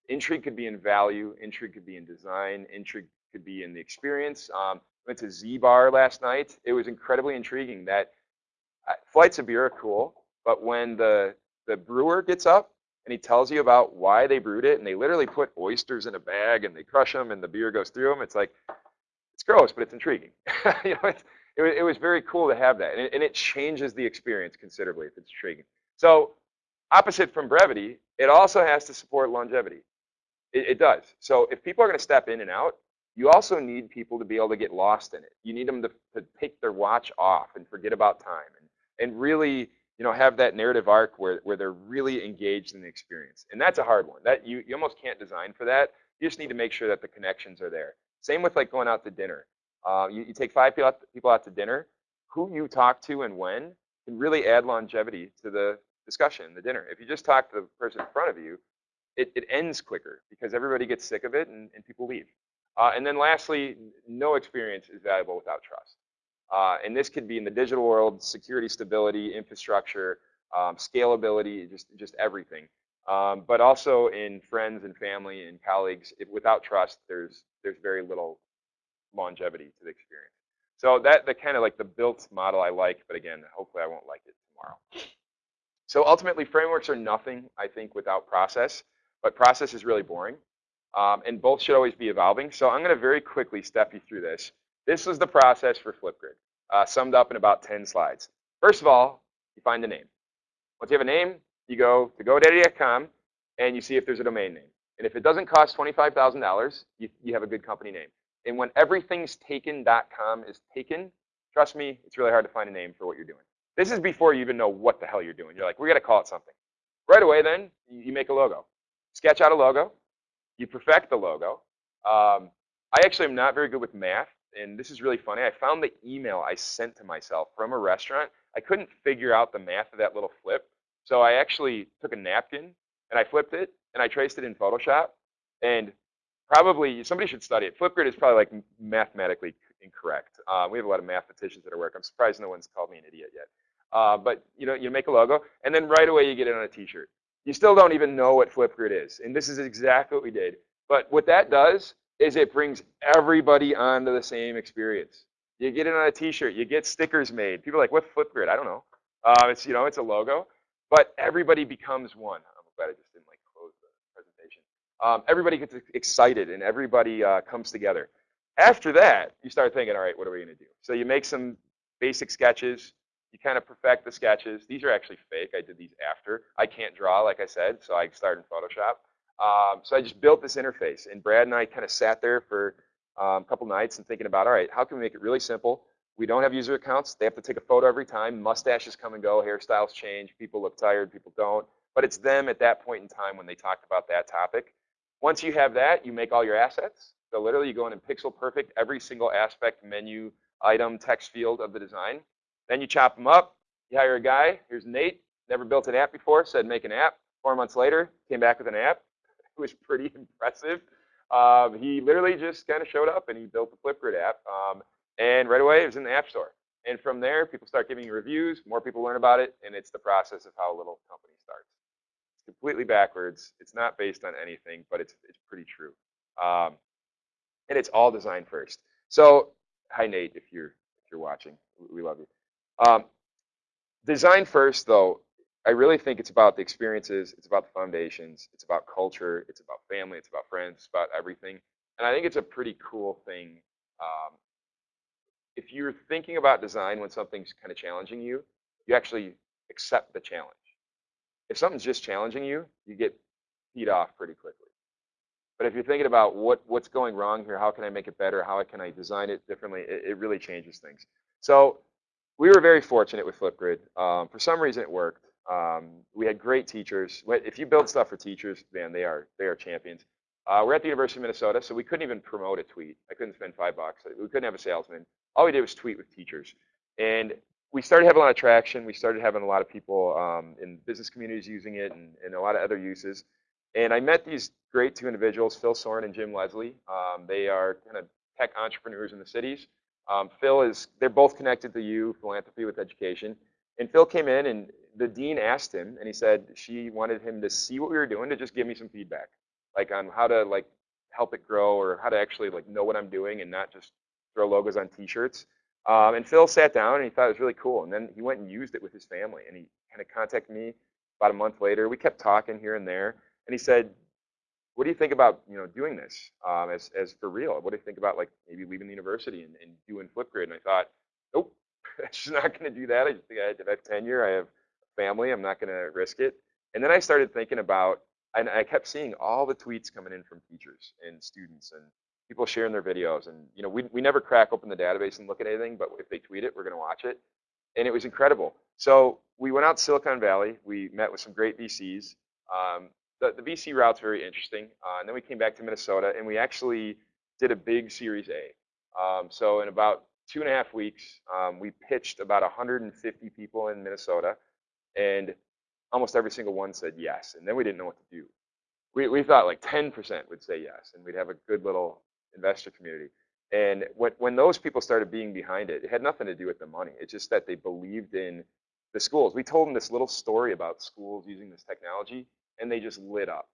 Intrigue could be in value, intrigue could be in design, intrigue could be in the experience. Um, went to Z Bar last night. It was incredibly intriguing that uh, flights of beer are cool, but when the the brewer gets up and he tells you about why they brewed it, and they literally put oysters in a bag and they crush them and the beer goes through them, it's like it's gross, but it's intriguing. you know, it's, it, it, was very cool to have that, and it, and it changes the experience considerably if it's intriguing. So opposite from brevity, it also has to support longevity. It, it does. So if people are going to step in and out, you also need people to be able to get lost in it. You need them to, to take their watch off and forget about time and, and really you know, have that narrative arc where, where they're really engaged in the experience. And that's a hard one. That you, you almost can't design for that. You just need to make sure that the connections are there. Same with like going out to dinner. Uh, you, you take five people out, people out to dinner, who you talk to and when can really add longevity to the discussion, the dinner. If you just talk to the person in front of you, it, it ends quicker because everybody gets sick of it and, and people leave. Uh, and then lastly, no experience is valuable without trust. Uh, and this could be in the digital world, security, stability, infrastructure, um, scalability, just, just everything. Um, but also in friends and family and colleagues, without trust, there's, there's very little longevity to the experience. So that the kind of like the built model I like, but again, hopefully I won't like it tomorrow. So ultimately, frameworks are nothing, I think, without process. But process is really boring. Um, and both should always be evolving. So I'm going to very quickly step you through this. This was the process for Flipgrid, uh, summed up in about 10 slides. First of all, you find a name. Once you have a name, you go to GoDaddy.com and you see if there's a domain name. And if it doesn't cost $25,000, you, you have a good company name. And when everythingstaken.com is taken, trust me, it's really hard to find a name for what you're doing. This is before you even know what the hell you're doing. You're like, we got to call it something. Right away, then you make a logo. Sketch out a logo. You perfect the logo. Um, I actually am not very good with math, and this is really funny. I found the email I sent to myself from a restaurant. I couldn't figure out the math of that little flip, so I actually took a napkin and I flipped it and I traced it in Photoshop. And probably somebody should study it. Flipgrid is probably like mathematically incorrect. Uh, we have a lot of mathematicians that are work. I'm surprised no one's called me an idiot yet. Uh, but you know, you make a logo, and then right away you get it on a T-shirt. You still don't even know what Flipgrid is, and this is exactly what we did. But what that does is it brings everybody onto the same experience. You get it on a T-shirt. You get stickers made. People are like, "What's Flipgrid?" I don't know. Uh, it's you know, it's a logo, but everybody becomes one. I'm glad I just didn't like close the presentation. Um, everybody gets excited, and everybody uh, comes together. After that, you start thinking, all right, what are we going to do? So you make some basic sketches. You kind of perfect the sketches. These are actually fake. I did these after. I can't draw, like I said, so I started in Photoshop. Um, so I just built this interface, and Brad and I kind of sat there for um, a couple nights and thinking about, all right, how can we make it really simple? We don't have user accounts. They have to take a photo every time. Mustaches come and go. Hairstyles change. People look tired. People don't. But it's them at that point in time when they talked about that topic. Once you have that, you make all your assets. So literally you go in and pixel perfect every single aspect, menu, item, text field of the design. Then you chop them up. You hire a guy. Here's Nate. Never built an app before. Said make an app. Four months later, came back with an app. It was pretty impressive. Um, he literally just kind of showed up and he built the Flipgrid app. Um, and right away, it was in the App Store. And from there, people start giving reviews. More people learn about it. And it's the process of how a little company starts. It's completely backwards. It's not based on anything, but it's, it's pretty true. Um, and it's all design first. So, hi Nate, if you're if you're watching, we love you. Um, design first, though, I really think it's about the experiences, it's about the foundations, it's about culture, it's about family, it's about friends, it's about everything. And I think it's a pretty cool thing. Um, if you're thinking about design when something's kind of challenging you, you actually accept the challenge. If something's just challenging you, you get beat off pretty quickly. But if you're thinking about what, what's going wrong here, how can I make it better, how can I design it differently, it, it really changes things. So we were very fortunate with Flipgrid. Um, for some reason, it worked. Um, we had great teachers. If you build stuff for teachers, man, they are they are champions. Uh, we're at the University of Minnesota, so we couldn't even promote a tweet. I couldn't spend five bucks. We couldn't have a salesman. All we did was tweet with teachers, and we started having a lot of traction. We started having a lot of people um, in business communities using it, and, and a lot of other uses. And I met these great two individuals, Phil Soran and Jim Leslie. Um, they are kind of tech entrepreneurs in the cities. Um, Phil is, they're both connected to you, philanthropy with education. And Phil came in and the dean asked him and he said she wanted him to see what we were doing to just give me some feedback, like on how to like help it grow or how to actually like know what I'm doing and not just throw logos on t-shirts. Um, and Phil sat down and he thought it was really cool. And then he went and used it with his family and he kind of contacted me about a month later. We kept talking here and there. And he said, what do you think about you know doing this um, as, as for real? What do you think about like maybe leaving the university and, and doing Flipgrid? And I thought, nope, I'm just not going to do that. I just think I have tenure. I have family. I'm not going to risk it. And then I started thinking about, and I kept seeing all the tweets coming in from teachers and students and people sharing their videos. And you know, we we never crack open the database and look at anything, but if they tweet it, we're going to watch it. And it was incredible. So we went out to Silicon Valley. We met with some great VCs. Um, the, the VC route's very interesting. Uh, and then we came back to Minnesota and we actually did a big Series A. Um, so in about two and a half weeks, um, we pitched about 150 people in Minnesota and almost every single one said yes. And then we didn't know what to do. We, we thought like 10% would say yes and we'd have a good little investor community. And when, when those people started being behind it, it had nothing to do with the money. It's just that they believed in the schools. We told them this little story about schools using this technology and they just lit up.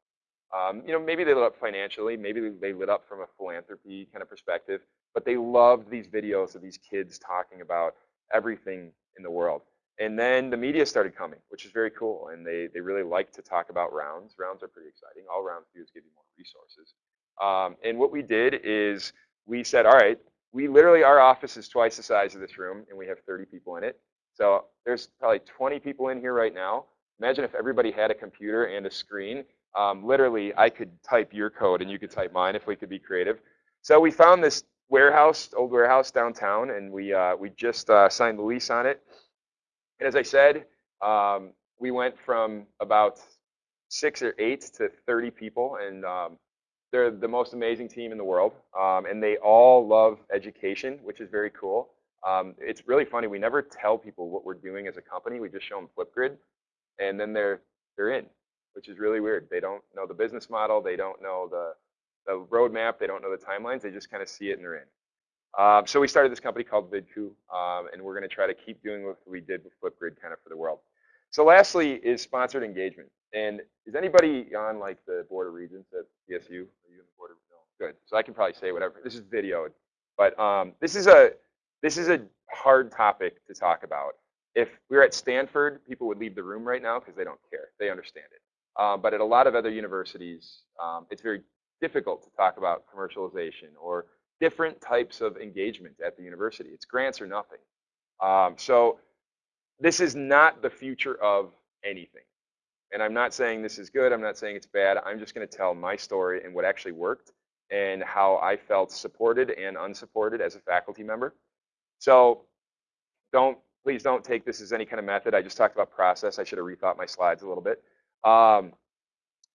Um, you know, maybe they lit up financially, maybe they lit up from a philanthropy kind of perspective, but they loved these videos of these kids talking about everything in the world. And then the media started coming, which is very cool, and they, they really like to talk about rounds. Rounds are pretty exciting. All rounds do is give you more resources. Um, and what we did is we said, all right, we literally, our office is twice the size of this room, and we have 30 people in it. So there's probably 20 people in here right now. Imagine if everybody had a computer and a screen. Um, literally, I could type your code and you could type mine if we could be creative. So we found this warehouse, old warehouse downtown, and we uh, we just uh, signed the lease on it. And as I said, um, we went from about six or eight to 30 people, and um, they're the most amazing team in the world. Um, and they all love education, which is very cool. Um, it's really funny. We never tell people what we're doing as a company. We just show them Flipgrid, and then they're they're in, which is really weird. They don't know the business model. They don't know the the roadmap. They don't know the timelines. They just kind of see it and they're in. Um, so we started this company called Vidku, um, and we're going to try to keep doing what we did with Flipgrid kind of for the world. So lastly is sponsored engagement. And is anybody on like the board of regents at CSU? Are you on the board of? No. Good. So I can probably say whatever. This is video, but um, this is a this is a hard topic to talk about. If we were at Stanford, people would leave the room right now because they don't care. They understand it. Um, but at a lot of other universities, um, it's very difficult to talk about commercialization or different types of engagement at the university. It's grants or nothing. Um, so this is not the future of anything. And I'm not saying this is good. I'm not saying it's bad. I'm just going to tell my story and what actually worked and how I felt supported and unsupported as a faculty member. So don't please don't take this as any kind of method. I just talked about process. I should have rethought my slides a little bit. Um,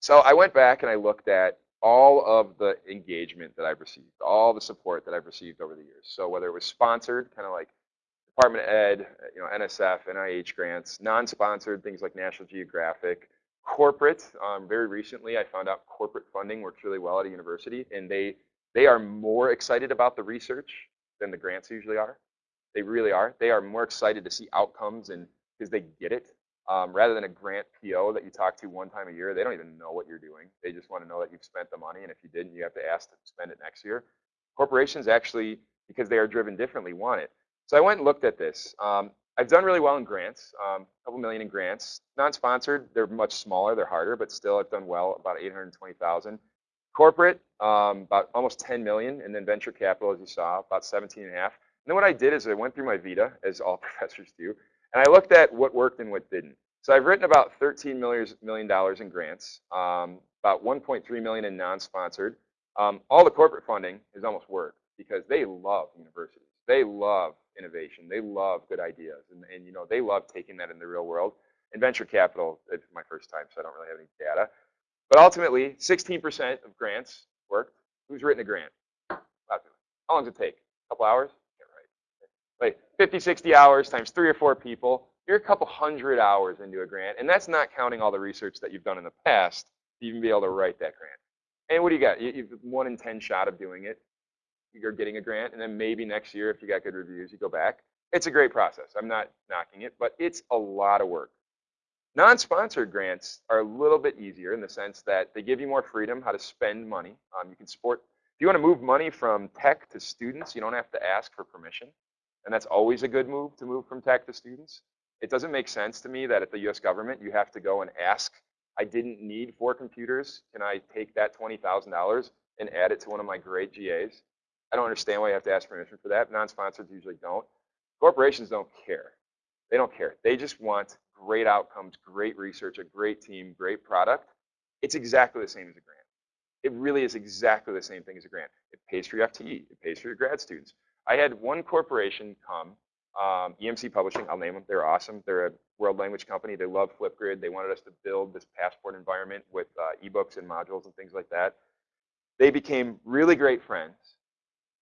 so I went back and I looked at all of the engagement that I've received, all the support that I've received over the years. So whether it was sponsored, kind of like Department of Ed, you know, NSF, NIH grants, non-sponsored, things like National Geographic, corporate. Um, very recently, I found out corporate funding works really well at a university, and they they are more excited about the research than the grants usually are. They really are. They are more excited to see outcomes and because they get it um, rather than a grant PO that you talk to one time a year, they don't even know what you're doing. They just want to know that you've spent the money, and if you didn't, you have to ask to spend it next year. Corporations actually, because they are driven differently, want it. So I went and looked at this. Um, I've done really well in grants, um, a couple million in grants. Non-sponsored, they're much smaller, they're harder, but still I've done well, about 820,000. Corporate, um, about almost 10 million, and then venture capital, as you saw, about 17 and a half. Then what I did is I went through my Vita, as all professors do, and I looked at what worked and what didn't. So I've written about 13 million dollars in grants, um, about 1.3 million in non-sponsored. Um, all the corporate funding has almost worked because they love universities. They love innovation. They love good ideas, and, and you know they love taking that in the real world. And venture capital, it's my first time, so I don't really have any data. But ultimately, 16% of grants worked. Who's written a grant? How long does it take? A couple hours? Like 50, 60 hours times three or four people, you're a couple hundred hours into a grant. And that's not counting all the research that you've done in the past to even be able to write that grant. And what do you got? You, have one in 10 shot of doing it. You're getting a grant. And then maybe next year, if you got good reviews, you go back. It's a great process. I'm not knocking it, but it's a lot of work. Non-sponsored grants are a little bit easier in the sense that they give you more freedom how to spend money. Um, you can support, if you want to move money from tech to students, you don't have to ask for permission. And that's always a good move to move from tech to students. It doesn't make sense to me that at the US government, you have to go and ask, I didn't need four computers. Can I take that $20,000 and add it to one of my great GAs? I don't understand why you have to ask permission for that. Non-sponsors usually don't. Corporations don't care. They don't care. They just want great outcomes, great research, a great team, great product. It's exactly the same as a grant. It really is exactly the same thing as a grant. It pays for your FTE. It pays for your grad students. I had one corporation come, um, EMC Publishing, I'll name them. They're awesome. They're a world language company. They love Flipgrid. They wanted us to build this passport environment with uh, ebooks and modules and things like that. They became really great friends.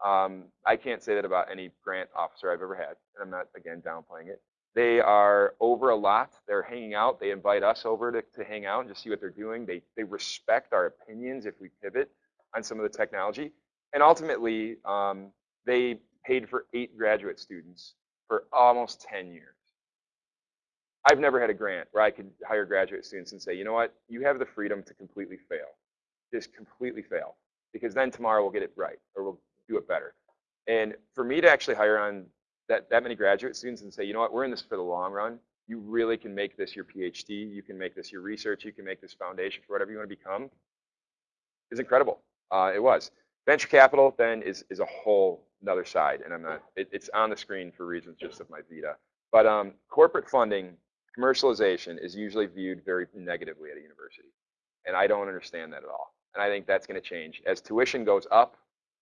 Um, I can't say that about any grant officer I've ever had, and I'm not, again, downplaying it. They are over a lot. They're hanging out. They invite us over to, to hang out and just see what they're doing. They, they respect our opinions if we pivot on some of the technology. And ultimately, um, they paid for eight graduate students for almost 10 years. I've never had a grant where I could hire graduate students and say, you know what, you have the freedom to completely fail. Just completely fail. Because then tomorrow we'll get it right or we'll do it better. And for me to actually hire on that, that many graduate students and say, you know what, we're in this for the long run. You really can make this your PhD. You can make this your research. You can make this foundation for whatever you want to become. Is incredible. Uh, it was. Venture capital then is, is a whole another side, and I'm not, it, it's on the screen for reasons just of my Vita. But um, corporate funding, commercialization is usually viewed very negatively at a university. And I don't understand that at all. And I think that's going to change. As tuition goes up,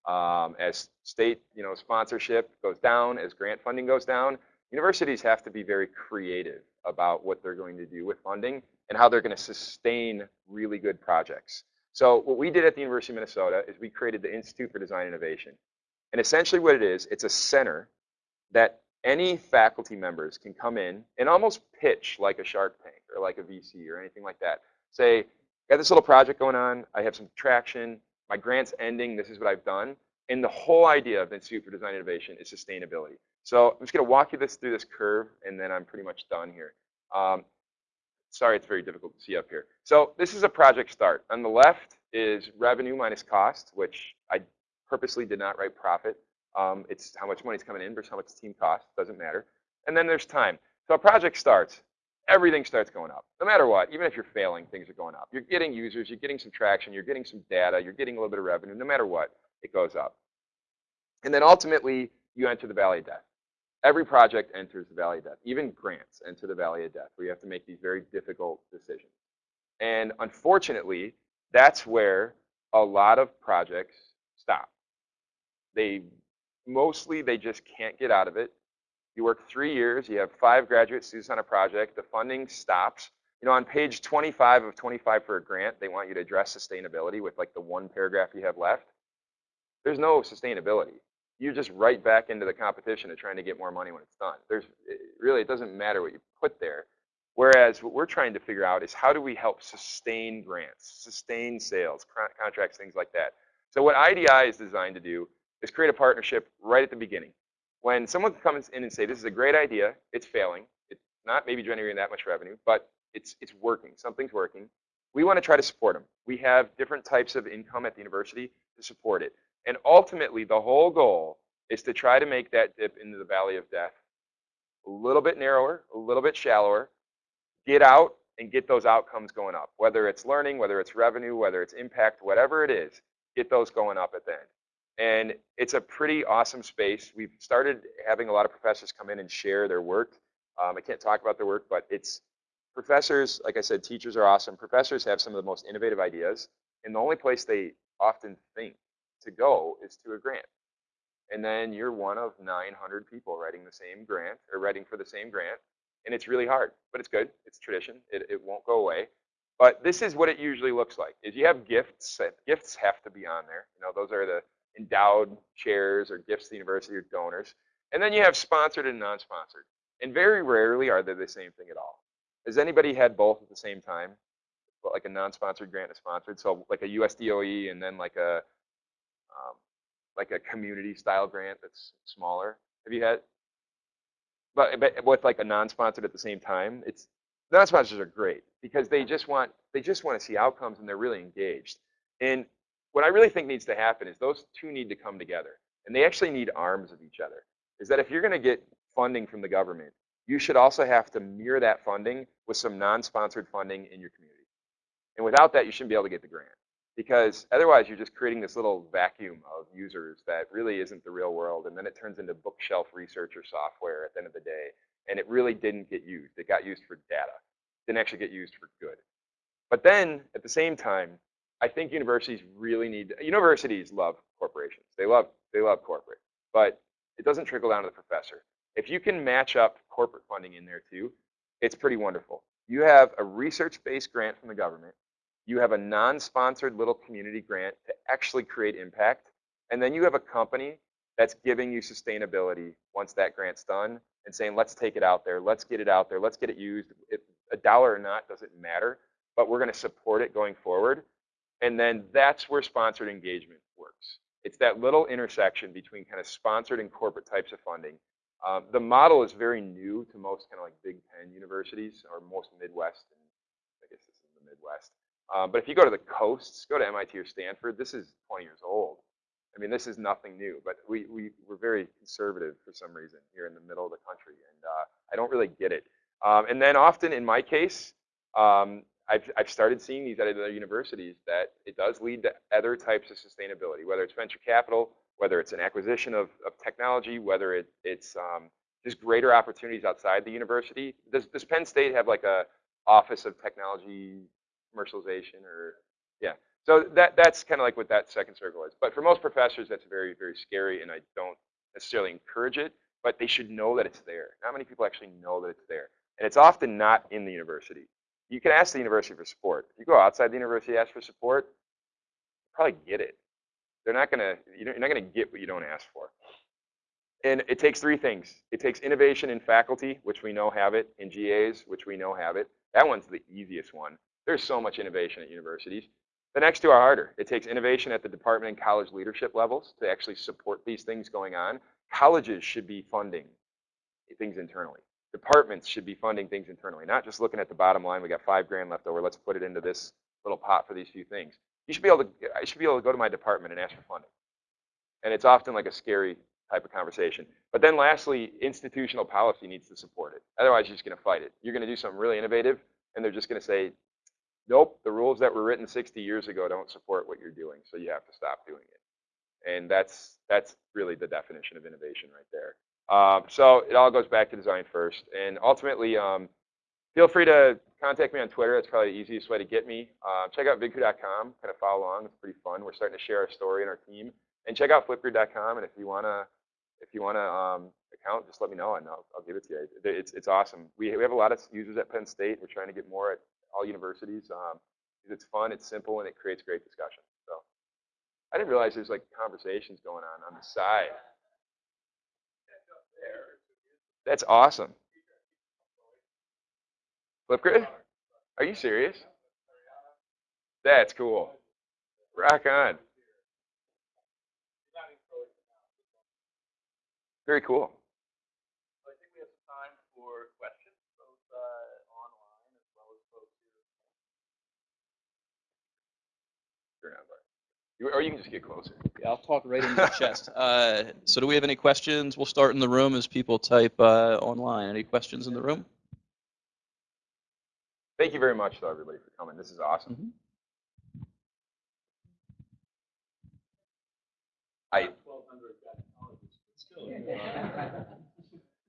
Um, as state, you know, sponsorship goes down, as grant funding goes down, universities have to be very creative about what they're going to do with funding and how they're going to sustain really good projects. So what we did at the University of Minnesota is we created the Institute for Design Innovation. And essentially what it is, it's a center that any faculty members can come in and almost pitch like a Shark Tank or like a VC or anything like that. Say, got this little project going on, I have some traction, my grant's ending, this is what I've done. And the whole idea of the Institute for Design Innovation is sustainability. So I'm just gonna walk you this through this curve and then I'm pretty much done here. Um, sorry, it's very difficult to see up here. So this is a project start. On the left is revenue minus cost, which I purposely did not write profit. Um, it's how much money's coming in versus how much the team costs, doesn't matter. And then there's time. So a project starts, everything starts going up. No matter what, even if you're failing, things are going up. You're getting users, you're getting some traction, you're getting some data, you're getting a little bit of revenue. No matter what, it goes up. And then ultimately, you enter the valley of death. Every project enters the valley of death. Even grants enter the valley of death, where you have to make these very difficult decisions. And unfortunately, that's where a lot of projects stop. They mostly they just can't get out of it. You work three years, you have five graduate students on a project, the funding stops. You know, on page 25 of 25 for a grant, they want you to address sustainability with like the one paragraph you have left. There's no sustainability. You're just right back into the competition of trying to get more money when it's done. There's really, it doesn't matter what you put there. Whereas what we're trying to figure out is how do we help sustain grants, sustain sales, contracts, things like that. So what IDI is designed to do is create a partnership right at the beginning. When someone comes in and say, this is a great idea, it's failing, it's not maybe generating that much revenue, but it's, it's working, something's working, we want to try to support them. We have different types of income at the university to support it. And ultimately, the whole goal is to try to make that dip into the valley of death a little bit narrower, a little bit shallower, get out and get those outcomes going up. Whether it's learning, whether it's revenue, whether it's impact, whatever it is, get those going up at the end. And it's a pretty awesome space. We've started having a lot of professors come in and share their work. Um, I can't talk about their work, but it's professors, like I said, teachers are awesome. Professors have some of the most innovative ideas. And the only place they often think to go is to a grant. And then you're one of 900 people writing the same grant or writing for the same grant. And it's really hard, but it's good. It's tradition. It, it won't go away. But this is what it usually looks like. Is you have gifts. Gifts have to be on there. You know, those are the endowed chairs or gifts to the university or donors. And then you have sponsored and non-sponsored. And very rarely are they the same thing at all. Has anybody had both at the same time? Like a non-sponsored grant and sponsored, so like a USDOE and then like a um, like a community style grant that's smaller. Have you had? But, but with like a non-sponsored at the same time, it's non-sponsors are great because they just want they just want to see outcomes and they're really engaged. And what I really think needs to happen is those two need to come together. And they actually need arms of each other. Is that if you're going to get funding from the government, you should also have to mirror that funding with some non-sponsored funding in your community. And without that, you shouldn't be able to get the grant. Because otherwise, you're just creating this little vacuum of users that really isn't the real world. And then it turns into bookshelf research or software at the end of the day. And it really didn't get used. It got used for data. It didn't actually get used for good. But then, at the same time, I think universities really need universities love corporations. They love they love corporate, but it doesn't trickle down to the professor. If you can match up corporate funding in there too, it's pretty wonderful. You have a research-based grant from the government. You have a non-sponsored little community grant to actually create impact, and then you have a company that's giving you sustainability once that grant's done and saying, let's take it out there, let's get it out there, let's get it used. If a dollar or not doesn't matter, but we're going to support it going forward. And then that's where sponsored engagement works. It's that little intersection between kind of sponsored and corporate types of funding. Um, the model is very new to most kind of like Big Ten universities or most Midwest, and I guess this is the Midwest. Um, but if you go to the coasts, go to MIT or Stanford, this is 20 years old. I mean, this is nothing new, but we, we, we're very conservative for some reason here in the middle of the country, and uh, I don't really get it. Um, and then often in my case, um, I've, I've started seeing these at other universities that it does lead to other types of sustainability, whether it's venture capital, whether it's an acquisition of, of technology, whether it, it's um, just greater opportunities outside the university. Does, does Penn State have like a office of technology commercialization or, yeah. So that that's kind of like what that second circle is. But for most professors, that's very very scary, and I don't necessarily encourage it. But they should know that it's there. Not many people actually know that it's there, and it's often not in the university. You can ask the university for support. If you go outside the university, ask for support, probably get it. They're not gonna you're not gonna get what you don't ask for. And it takes three things. It takes innovation in faculty, which we know have it, in GAs, which we know have it. That one's the easiest one. There's so much innovation at universities. The next two are harder. It takes innovation at the department and college leadership levels to actually support these things going on. Colleges should be funding things internally. Departments should be funding things internally, not just looking at the bottom line. We got five grand left over. Let's put it into this little pot for these few things. You should be able to. I should be able to go to my department and ask for funding. And it's often like a scary type of conversation. But then lastly, institutional policy needs to support it. Otherwise, you're just going to fight it. You're going to do something really innovative, and they're just going to say, nope, the rules that were written 60 years ago don't support what you're doing, so you have to stop doing it. And that's that's really the definition of innovation right there. Um, so it all goes back to design first, and ultimately, um, feel free to contact me on Twitter. That's probably the easiest way to get me. Uh, check out vidku.com, kind of follow along. It's pretty fun. We're starting to share our story and our team. And check out flipgrid.com, and if you wanna if you wanna um, account, just let me know, and I'll, I'll give it to you. It's it's awesome. We we have a lot of users at Penn State. We're trying to get more at all universities. Um, it's fun, it's simple, and it creates great discussion. So I didn't realize there's like conversations going on on the side. That's awesome. Flipgrid? Are you serious? That's cool. Rock on. Very cool. I think we have some time for questions, both uh, online as well as folks here. Turn on, Bart. You- Or you can just get closer. Yeah, I'll talk right into your chest. Uh, so do we have any questions? We'll start in the room as people type uh, online. Any questions in the room? Thank you very much, though, everybody, for coming. This is awesome. Mhm. I,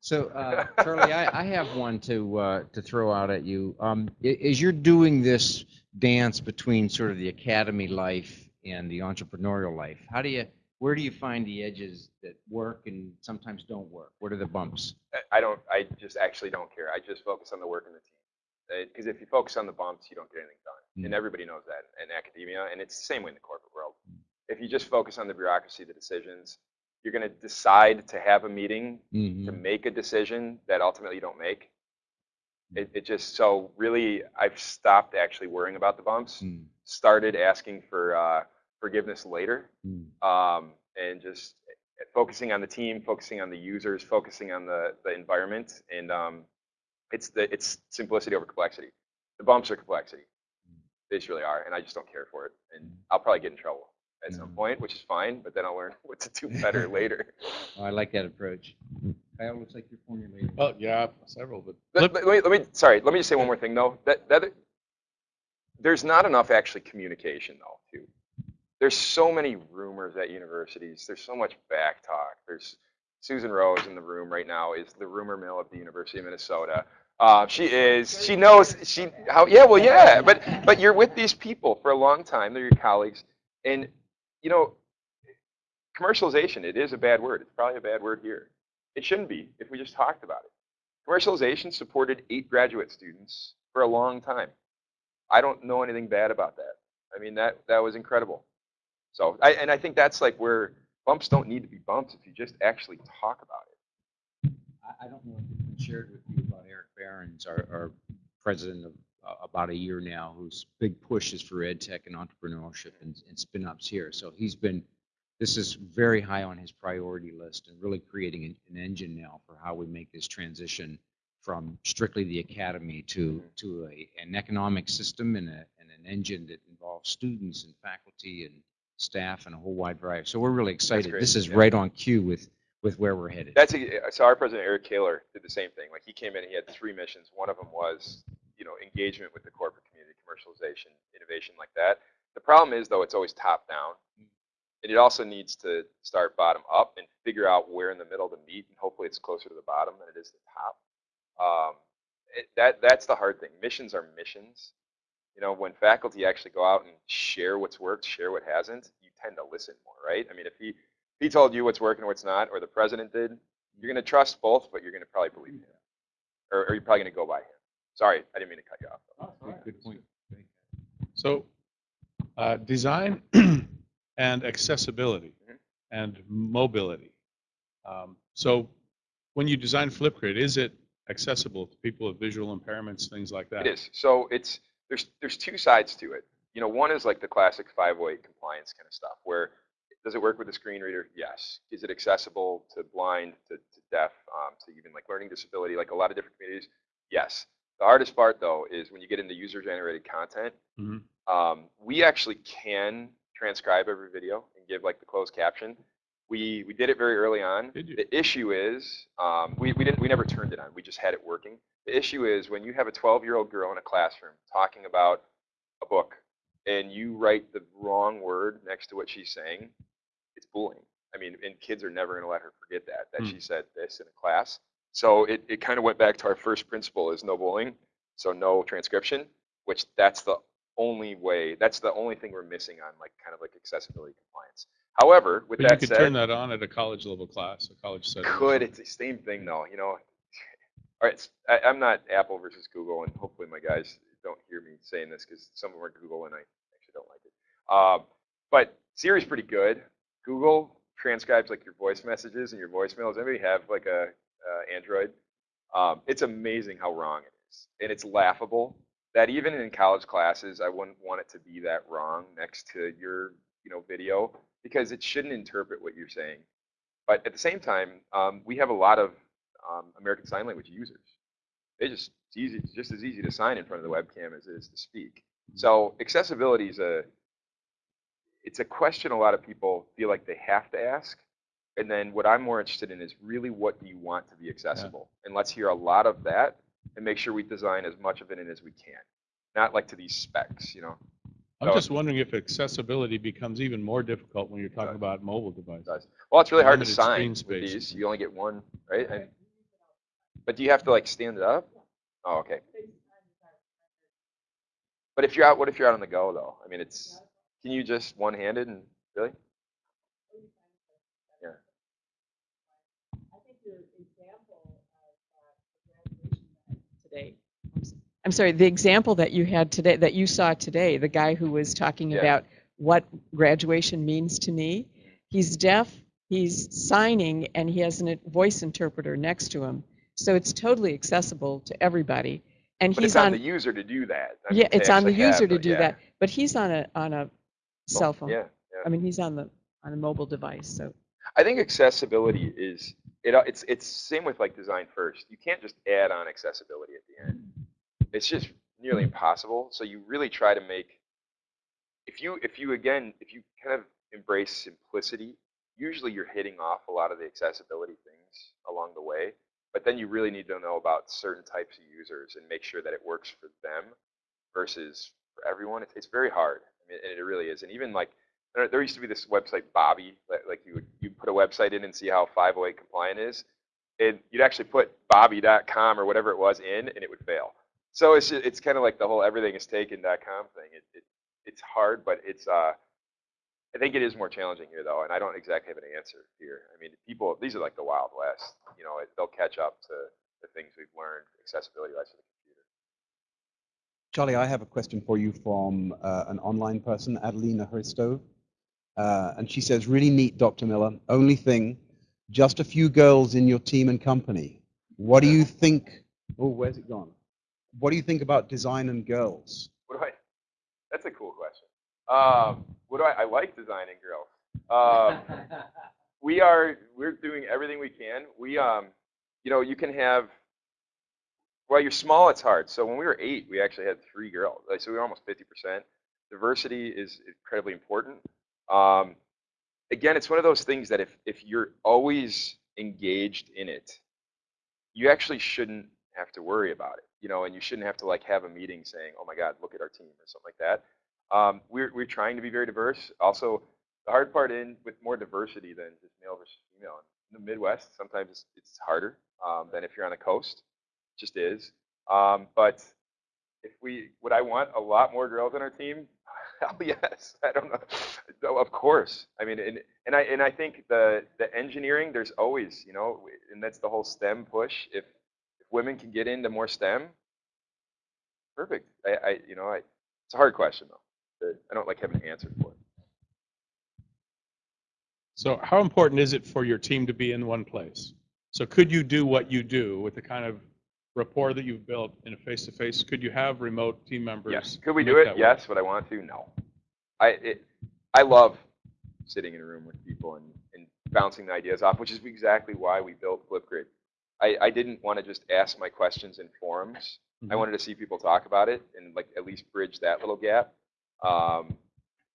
So, uh, Charlie, I, I have one to, uh, to throw out at you. Um, as you're doing this dance between sort of the academy life and the entrepreneurial life, how do you, where do you find the edges that work and sometimes don't work? What are the bumps? I don't, I just actually don't care. I just focus on the work and the team. Because if you focus on the bumps, you don't get anything done. And Mm. everybody knows that in academia, and it's the same way in the corporate world. If you just focus on the bureaucracy, the decisions, you're going to decide to have a meeting to Mhm. make a decision that ultimately you don't make. It, it just, so really, I've stopped actually worrying about the bumps, Mm, started asking for uh, forgiveness later, mm, um, and just focusing on the team, focusing on the users, focusing on the, the environment, and um, it's the it's simplicity over complexity. The bumps are complexity. They just really are, and I just don't care for it. And I'll probably get in trouble at some point, which is fine, but then I'll learn what to do better later. Oh, I like that approach. Kyle, looks like you're formulating. Oh, yeah, several, but Let, let me, let me, sorry, let me just say one more thing though. That, that, there's not enough actually communication though, too. There's so many rumors at universities. There's so much back talk. There's Susan Rose in the room right now is the rumor mill at the University of Minnesota. Uh, she is, she knows, she, how, yeah, well, yeah, but, but you're with these people for a long time. They're your colleagues. And, you know, commercialization, it is a bad word. It's probably a bad word here. It shouldn't be if we just talked about it. Commercialization supported eight graduate students for a long time. I don't know anything bad about that. I mean, that, that was incredible. So, I, and I think that's like where bumps don't need to be bumps if you just actually talk about it. I, don't know if it's been shared with you about Eric Barron, our, our president of uh, about a year now, whose big push is for ed tech and entrepreneurship and, and spin ups here. So he's been, this is very high on his priority list and really creating an, an engine now for how we make this transition from strictly the academy to, to a, an economic system and, a, and an engine that involves students and faculty and staff and a whole wide variety. So we're really excited. This is yeah. right on cue with, with where we're headed. That's a, so our president Eric Kaler did the same thing. Like he came in, and he had three missions. One of them was, you know, engagement with the corporate community, commercialization, innovation like that. The problem is though, it's always top down. And it also needs to start bottom up and figure out where in the middle to meet, and hopefully it's closer to the bottom than it is the top. Um, it, that that's the hard thing. Missions are missions, You know, when faculty actually go out and share what's worked, share what hasn't, you tend to listen more, right? I mean, if he if he told you what's working and what's not, or the president did, you're going to trust both, but you're going to probably believe him, or, or you're probably going to go by him. Sorry, I didn't mean to cut you off. Good- Good point. So, uh, design and accessibility Mhm. and mobility. Um, So, when you design Flipgrid, is it accessible to people with visual impairments, things like that? It is. So it's there's there's two sides to it. You know, one is like the classic 508 compliance kind of stuff, where does it work with a screen reader? Yes. Is it accessible to blind, to, to deaf, um, to even like learning disability, like a lot of different communities? Yes. The hardest part though is when you get into user-generated content. Mhm. Um, we actually can transcribe every video and give like the closed caption. We we did it very early on. Did you? The issue is um, we we didn't we never turned it on. We just had it working. The issue is when you have a 12-year-old girl in a classroom talking about a book and you write the wrong word next to what she's saying, it's bullying. I mean, and kids are never going to let her forget that that Hmm. she said this in a class. So it, it kind of went back to our first principle is no bullying, so no transcription, which that's the only way, that's the only thing we're missing on like kind of like accessibility compliance. However, with But you could said, turn that on at a college level class, a college setting. could it's the same thing though, you know. All right, I, am not Apple versus Google, and hopefully my guys don't hear me saying this because some of them are Google and I actually don't like it. Um, but Siri's pretty good. Google transcribes like your voice messages and your voicemails. Anybody have like a uh, Android? Um, it's amazing how wrong it is, and it's laughable that even in college classes, I wouldn't want it to be that wrong next to your you know video because it shouldn't interpret what you're saying. But at the same time, um, we have a lot of um, American Sign Language users. They just it's easy, it's just as easy to sign in front of the webcam as it is to speak. So accessibility is a it's a question a lot of people feel like they have to ask. And then what I'm more interested in is really what do you want to be accessible? And let's hear a lot of that and make sure we design as much of it in as we can. Not like to these specs, you know. I'm So- just wondering if accessibility becomes even more difficult when you're talking about mobile devices. Well, it's really hard to sign with these. You only get one, right? And, but do you have to like stand it up? Oh, okay. But if you're out, what if you're out on the go though? I mean, it's can you just one-handed and really? Yeah. I think your example of the graduation that today. I'm sorry, the example that you had today, that you saw today, the guy who was talking Yeah. about what graduation means to me. He's deaf, he's signing, and he has a voice interpreter next to him. So it's totally accessible to everybody. And But he's it's on on, the user to do that. I yeah, to it's on the user to do yeah. that. But he's on a, on a cell phone. Yeah, I mean, he's on the, on a mobile device, so. I think accessibility is it. It's it's same with like design first. You can't just add on accessibility at the end. It's just nearly impossible. So you really try to make if you if you again if you kind of embrace simplicity, usually you're hitting off a lot of the accessibility things along the way. But then you really need to know about certain types of users and make sure that it works for them versus for everyone. It's, it's very hard. I mean, and it really is. And even like there, there used to be this website Bobby, like you would you put a website in and see how 508 compliant is, and you'd actually put Bobby.com or whatever it was in, and it would fail. So it's it's kind of like the whole everything is taken.com thing. It, it it's hard, but it's uh I think it is more challenging here though, and I don't exactly have an answer here. I mean, people these are like the wild west. You know, it, they'll catch up to the things we've learned accessibility wise for the computer. Charlie, I have a question for you from uh, an online person, Adelina Hristo. Uh, and she says, really neat, Dr. Miller. Only thing, just a few girls in your team and company. What do you think? Oh, where's it gone? What do you think about design and girls? What do I? That's a cool question. Um, what do I? I like designing girls. Um, we are we're doing everything we can. We um, you know, you can have. well, you're small, it's hard. So when we were eight, we actually had three girls. Like, so we were almost 50%. Diversity is incredibly important. Um, again, it's one of those things that if if you're always engaged in it, you actually shouldn't have to worry about it. You know, and you shouldn't have to like have a meeting saying, "Oh my God, look at our team" or something like that. Um, we're we're trying to be very diverse. Also, the hard part in with more diversity than just male versus female. In the Midwest, sometimes it's, it's harder um, than if you're on the coast. It just is. Um, but if we would I want a lot more girls on our team? Hell yes. I don't know. No, Of course. I mean, and, and I and I think the the engineering there's always you know, and that's the whole STEM push. If if women can get into more STEM, perfect. I, I you know I it's a hard question though. I don't like having an answer for it. So how important is it for your team to be in one place? So could you do what you do with the kind of rapport that you've built in a face-to-face? Could you have remote team members? Yes. Could we do it? work? Yes. Would I want to? No. I it, I love sitting in a room with people and, and bouncing the ideas off, which is exactly why we built Flipgrid. I, I didn't want to just ask my questions in forums. I Mhm. wanted to see people talk about it and like at least bridge that little gap. Um,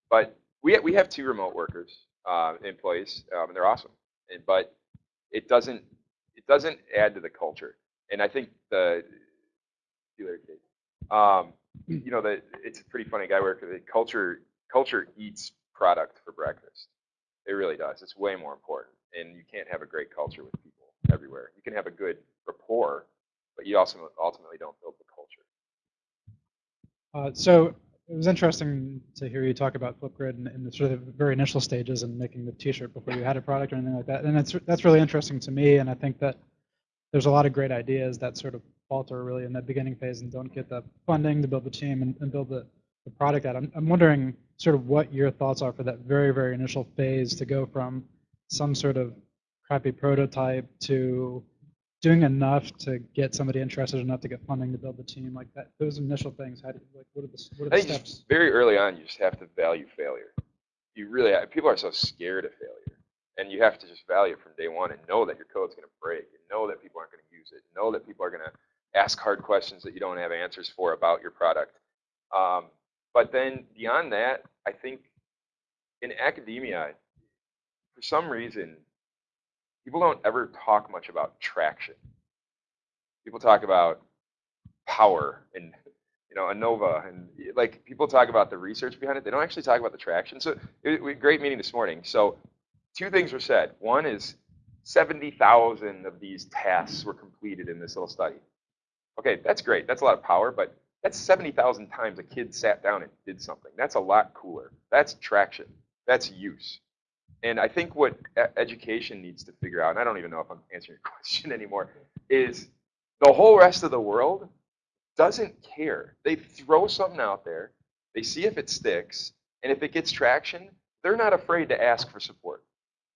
but we we have two remote workers, uh, employees, um, and they're awesome. And, but it doesn't it doesn't add to the culture. And I think the see you later, Kate. Um, you know, the, it's a pretty funny guy work. The culture culture eats product for breakfast. It really does. It's way more important. And you can't have a great culture with people everywhere. You can have a good rapport, but you also ultimately don't build the culture. Uh, so it was interesting to hear you talk about Flipgrid in the sort of very initial stages and making the T-shirt before you had a product or anything like that. And that's that's really interesting to me. And I think that there's a lot of great ideas that sort of falter really in that beginning phase and don't get the funding to build the team and, and build the, the product out. I'm, I'm wondering sort of what your thoughts are for that very very initial phase to go from some sort of crappy prototype to doing enough to get somebody interested enough to get funding to build the team like that those initial things how do you like what are the what are I the think steps very early on, you just have to value failure. You really people are so scared of failure, and you have to just value it from day one and know that your code's going to break, and know that people aren't going to use it, know that people are going to ask hard questions that you don't have answers for about your product. Um, but then beyond that, I think in academia, for some reason, people don't ever talk much about traction. People talk about power and you know, ANOVA, and eh, like people talk about the research behind it. They don't actually talk about the traction. So, it, we great meeting this morning. So, two things were said. One is 70,000 of these tasks were completed in this little study. Okay, that's great. That's a lot of power, but that's 70,000 times a kid sat down and did something. That's a lot cooler. That's traction. That's use. And I think what education needs to figure out, and I don't even know if I'm answering your question anymore, is the whole rest of the world doesn't care. They throw something out there, they see if it sticks, and if it gets traction, they're not afraid to ask for support.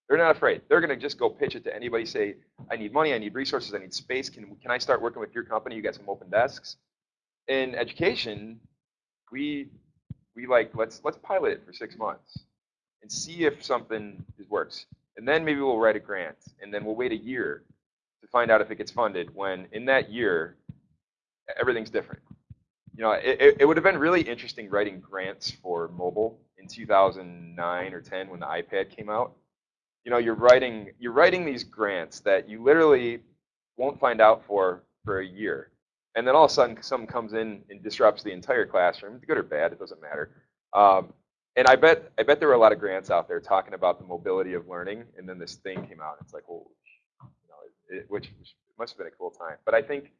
They're not afraid. They're going to just go pitch it to anybody. Say, I need money, I need resources, I need space. Can can I start working with your company? You got some open desks. In education, we we like let's let's pilot it for six months and see if something is- works, and then maybe we'll write a grant, and then we'll wait a year to find out if it gets funded. When in that year, everything's different. You know, it, it, it would have been really interesting writing grants for mobile in 2009 or 10 when the iPad came out. You know, you're writing you're writing these grants that you literally won't find out for for a year, and then all of a sudden someone comes in and disrupts the entire classroom, good or bad, it doesn't matter. Um, and I bet I bet there were a lot of grants out there talking about the mobility of learning, and then this thing came out. And it's like, well, you know, it, which, which must have been a cool time. But I think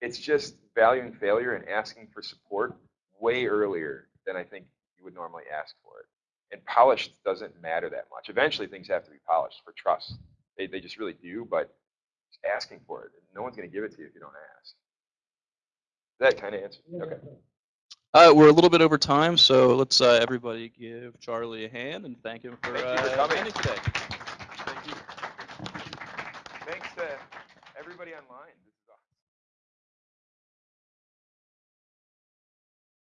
it's just valuing failure and asking for support way earlier than I think you would normally ask for it. And polished doesn't matter that much. Eventually, things have to be polished for trust. They, they just really do, but just asking for it. No one's going to give it to you if you don't ask. That kind of answer. Okay. Uh, we're a little bit over time, so let's uh, everybody give Charlie a hand and thank him for, Thank you for uh, coming. today. Thank you. Thanks to everybody online.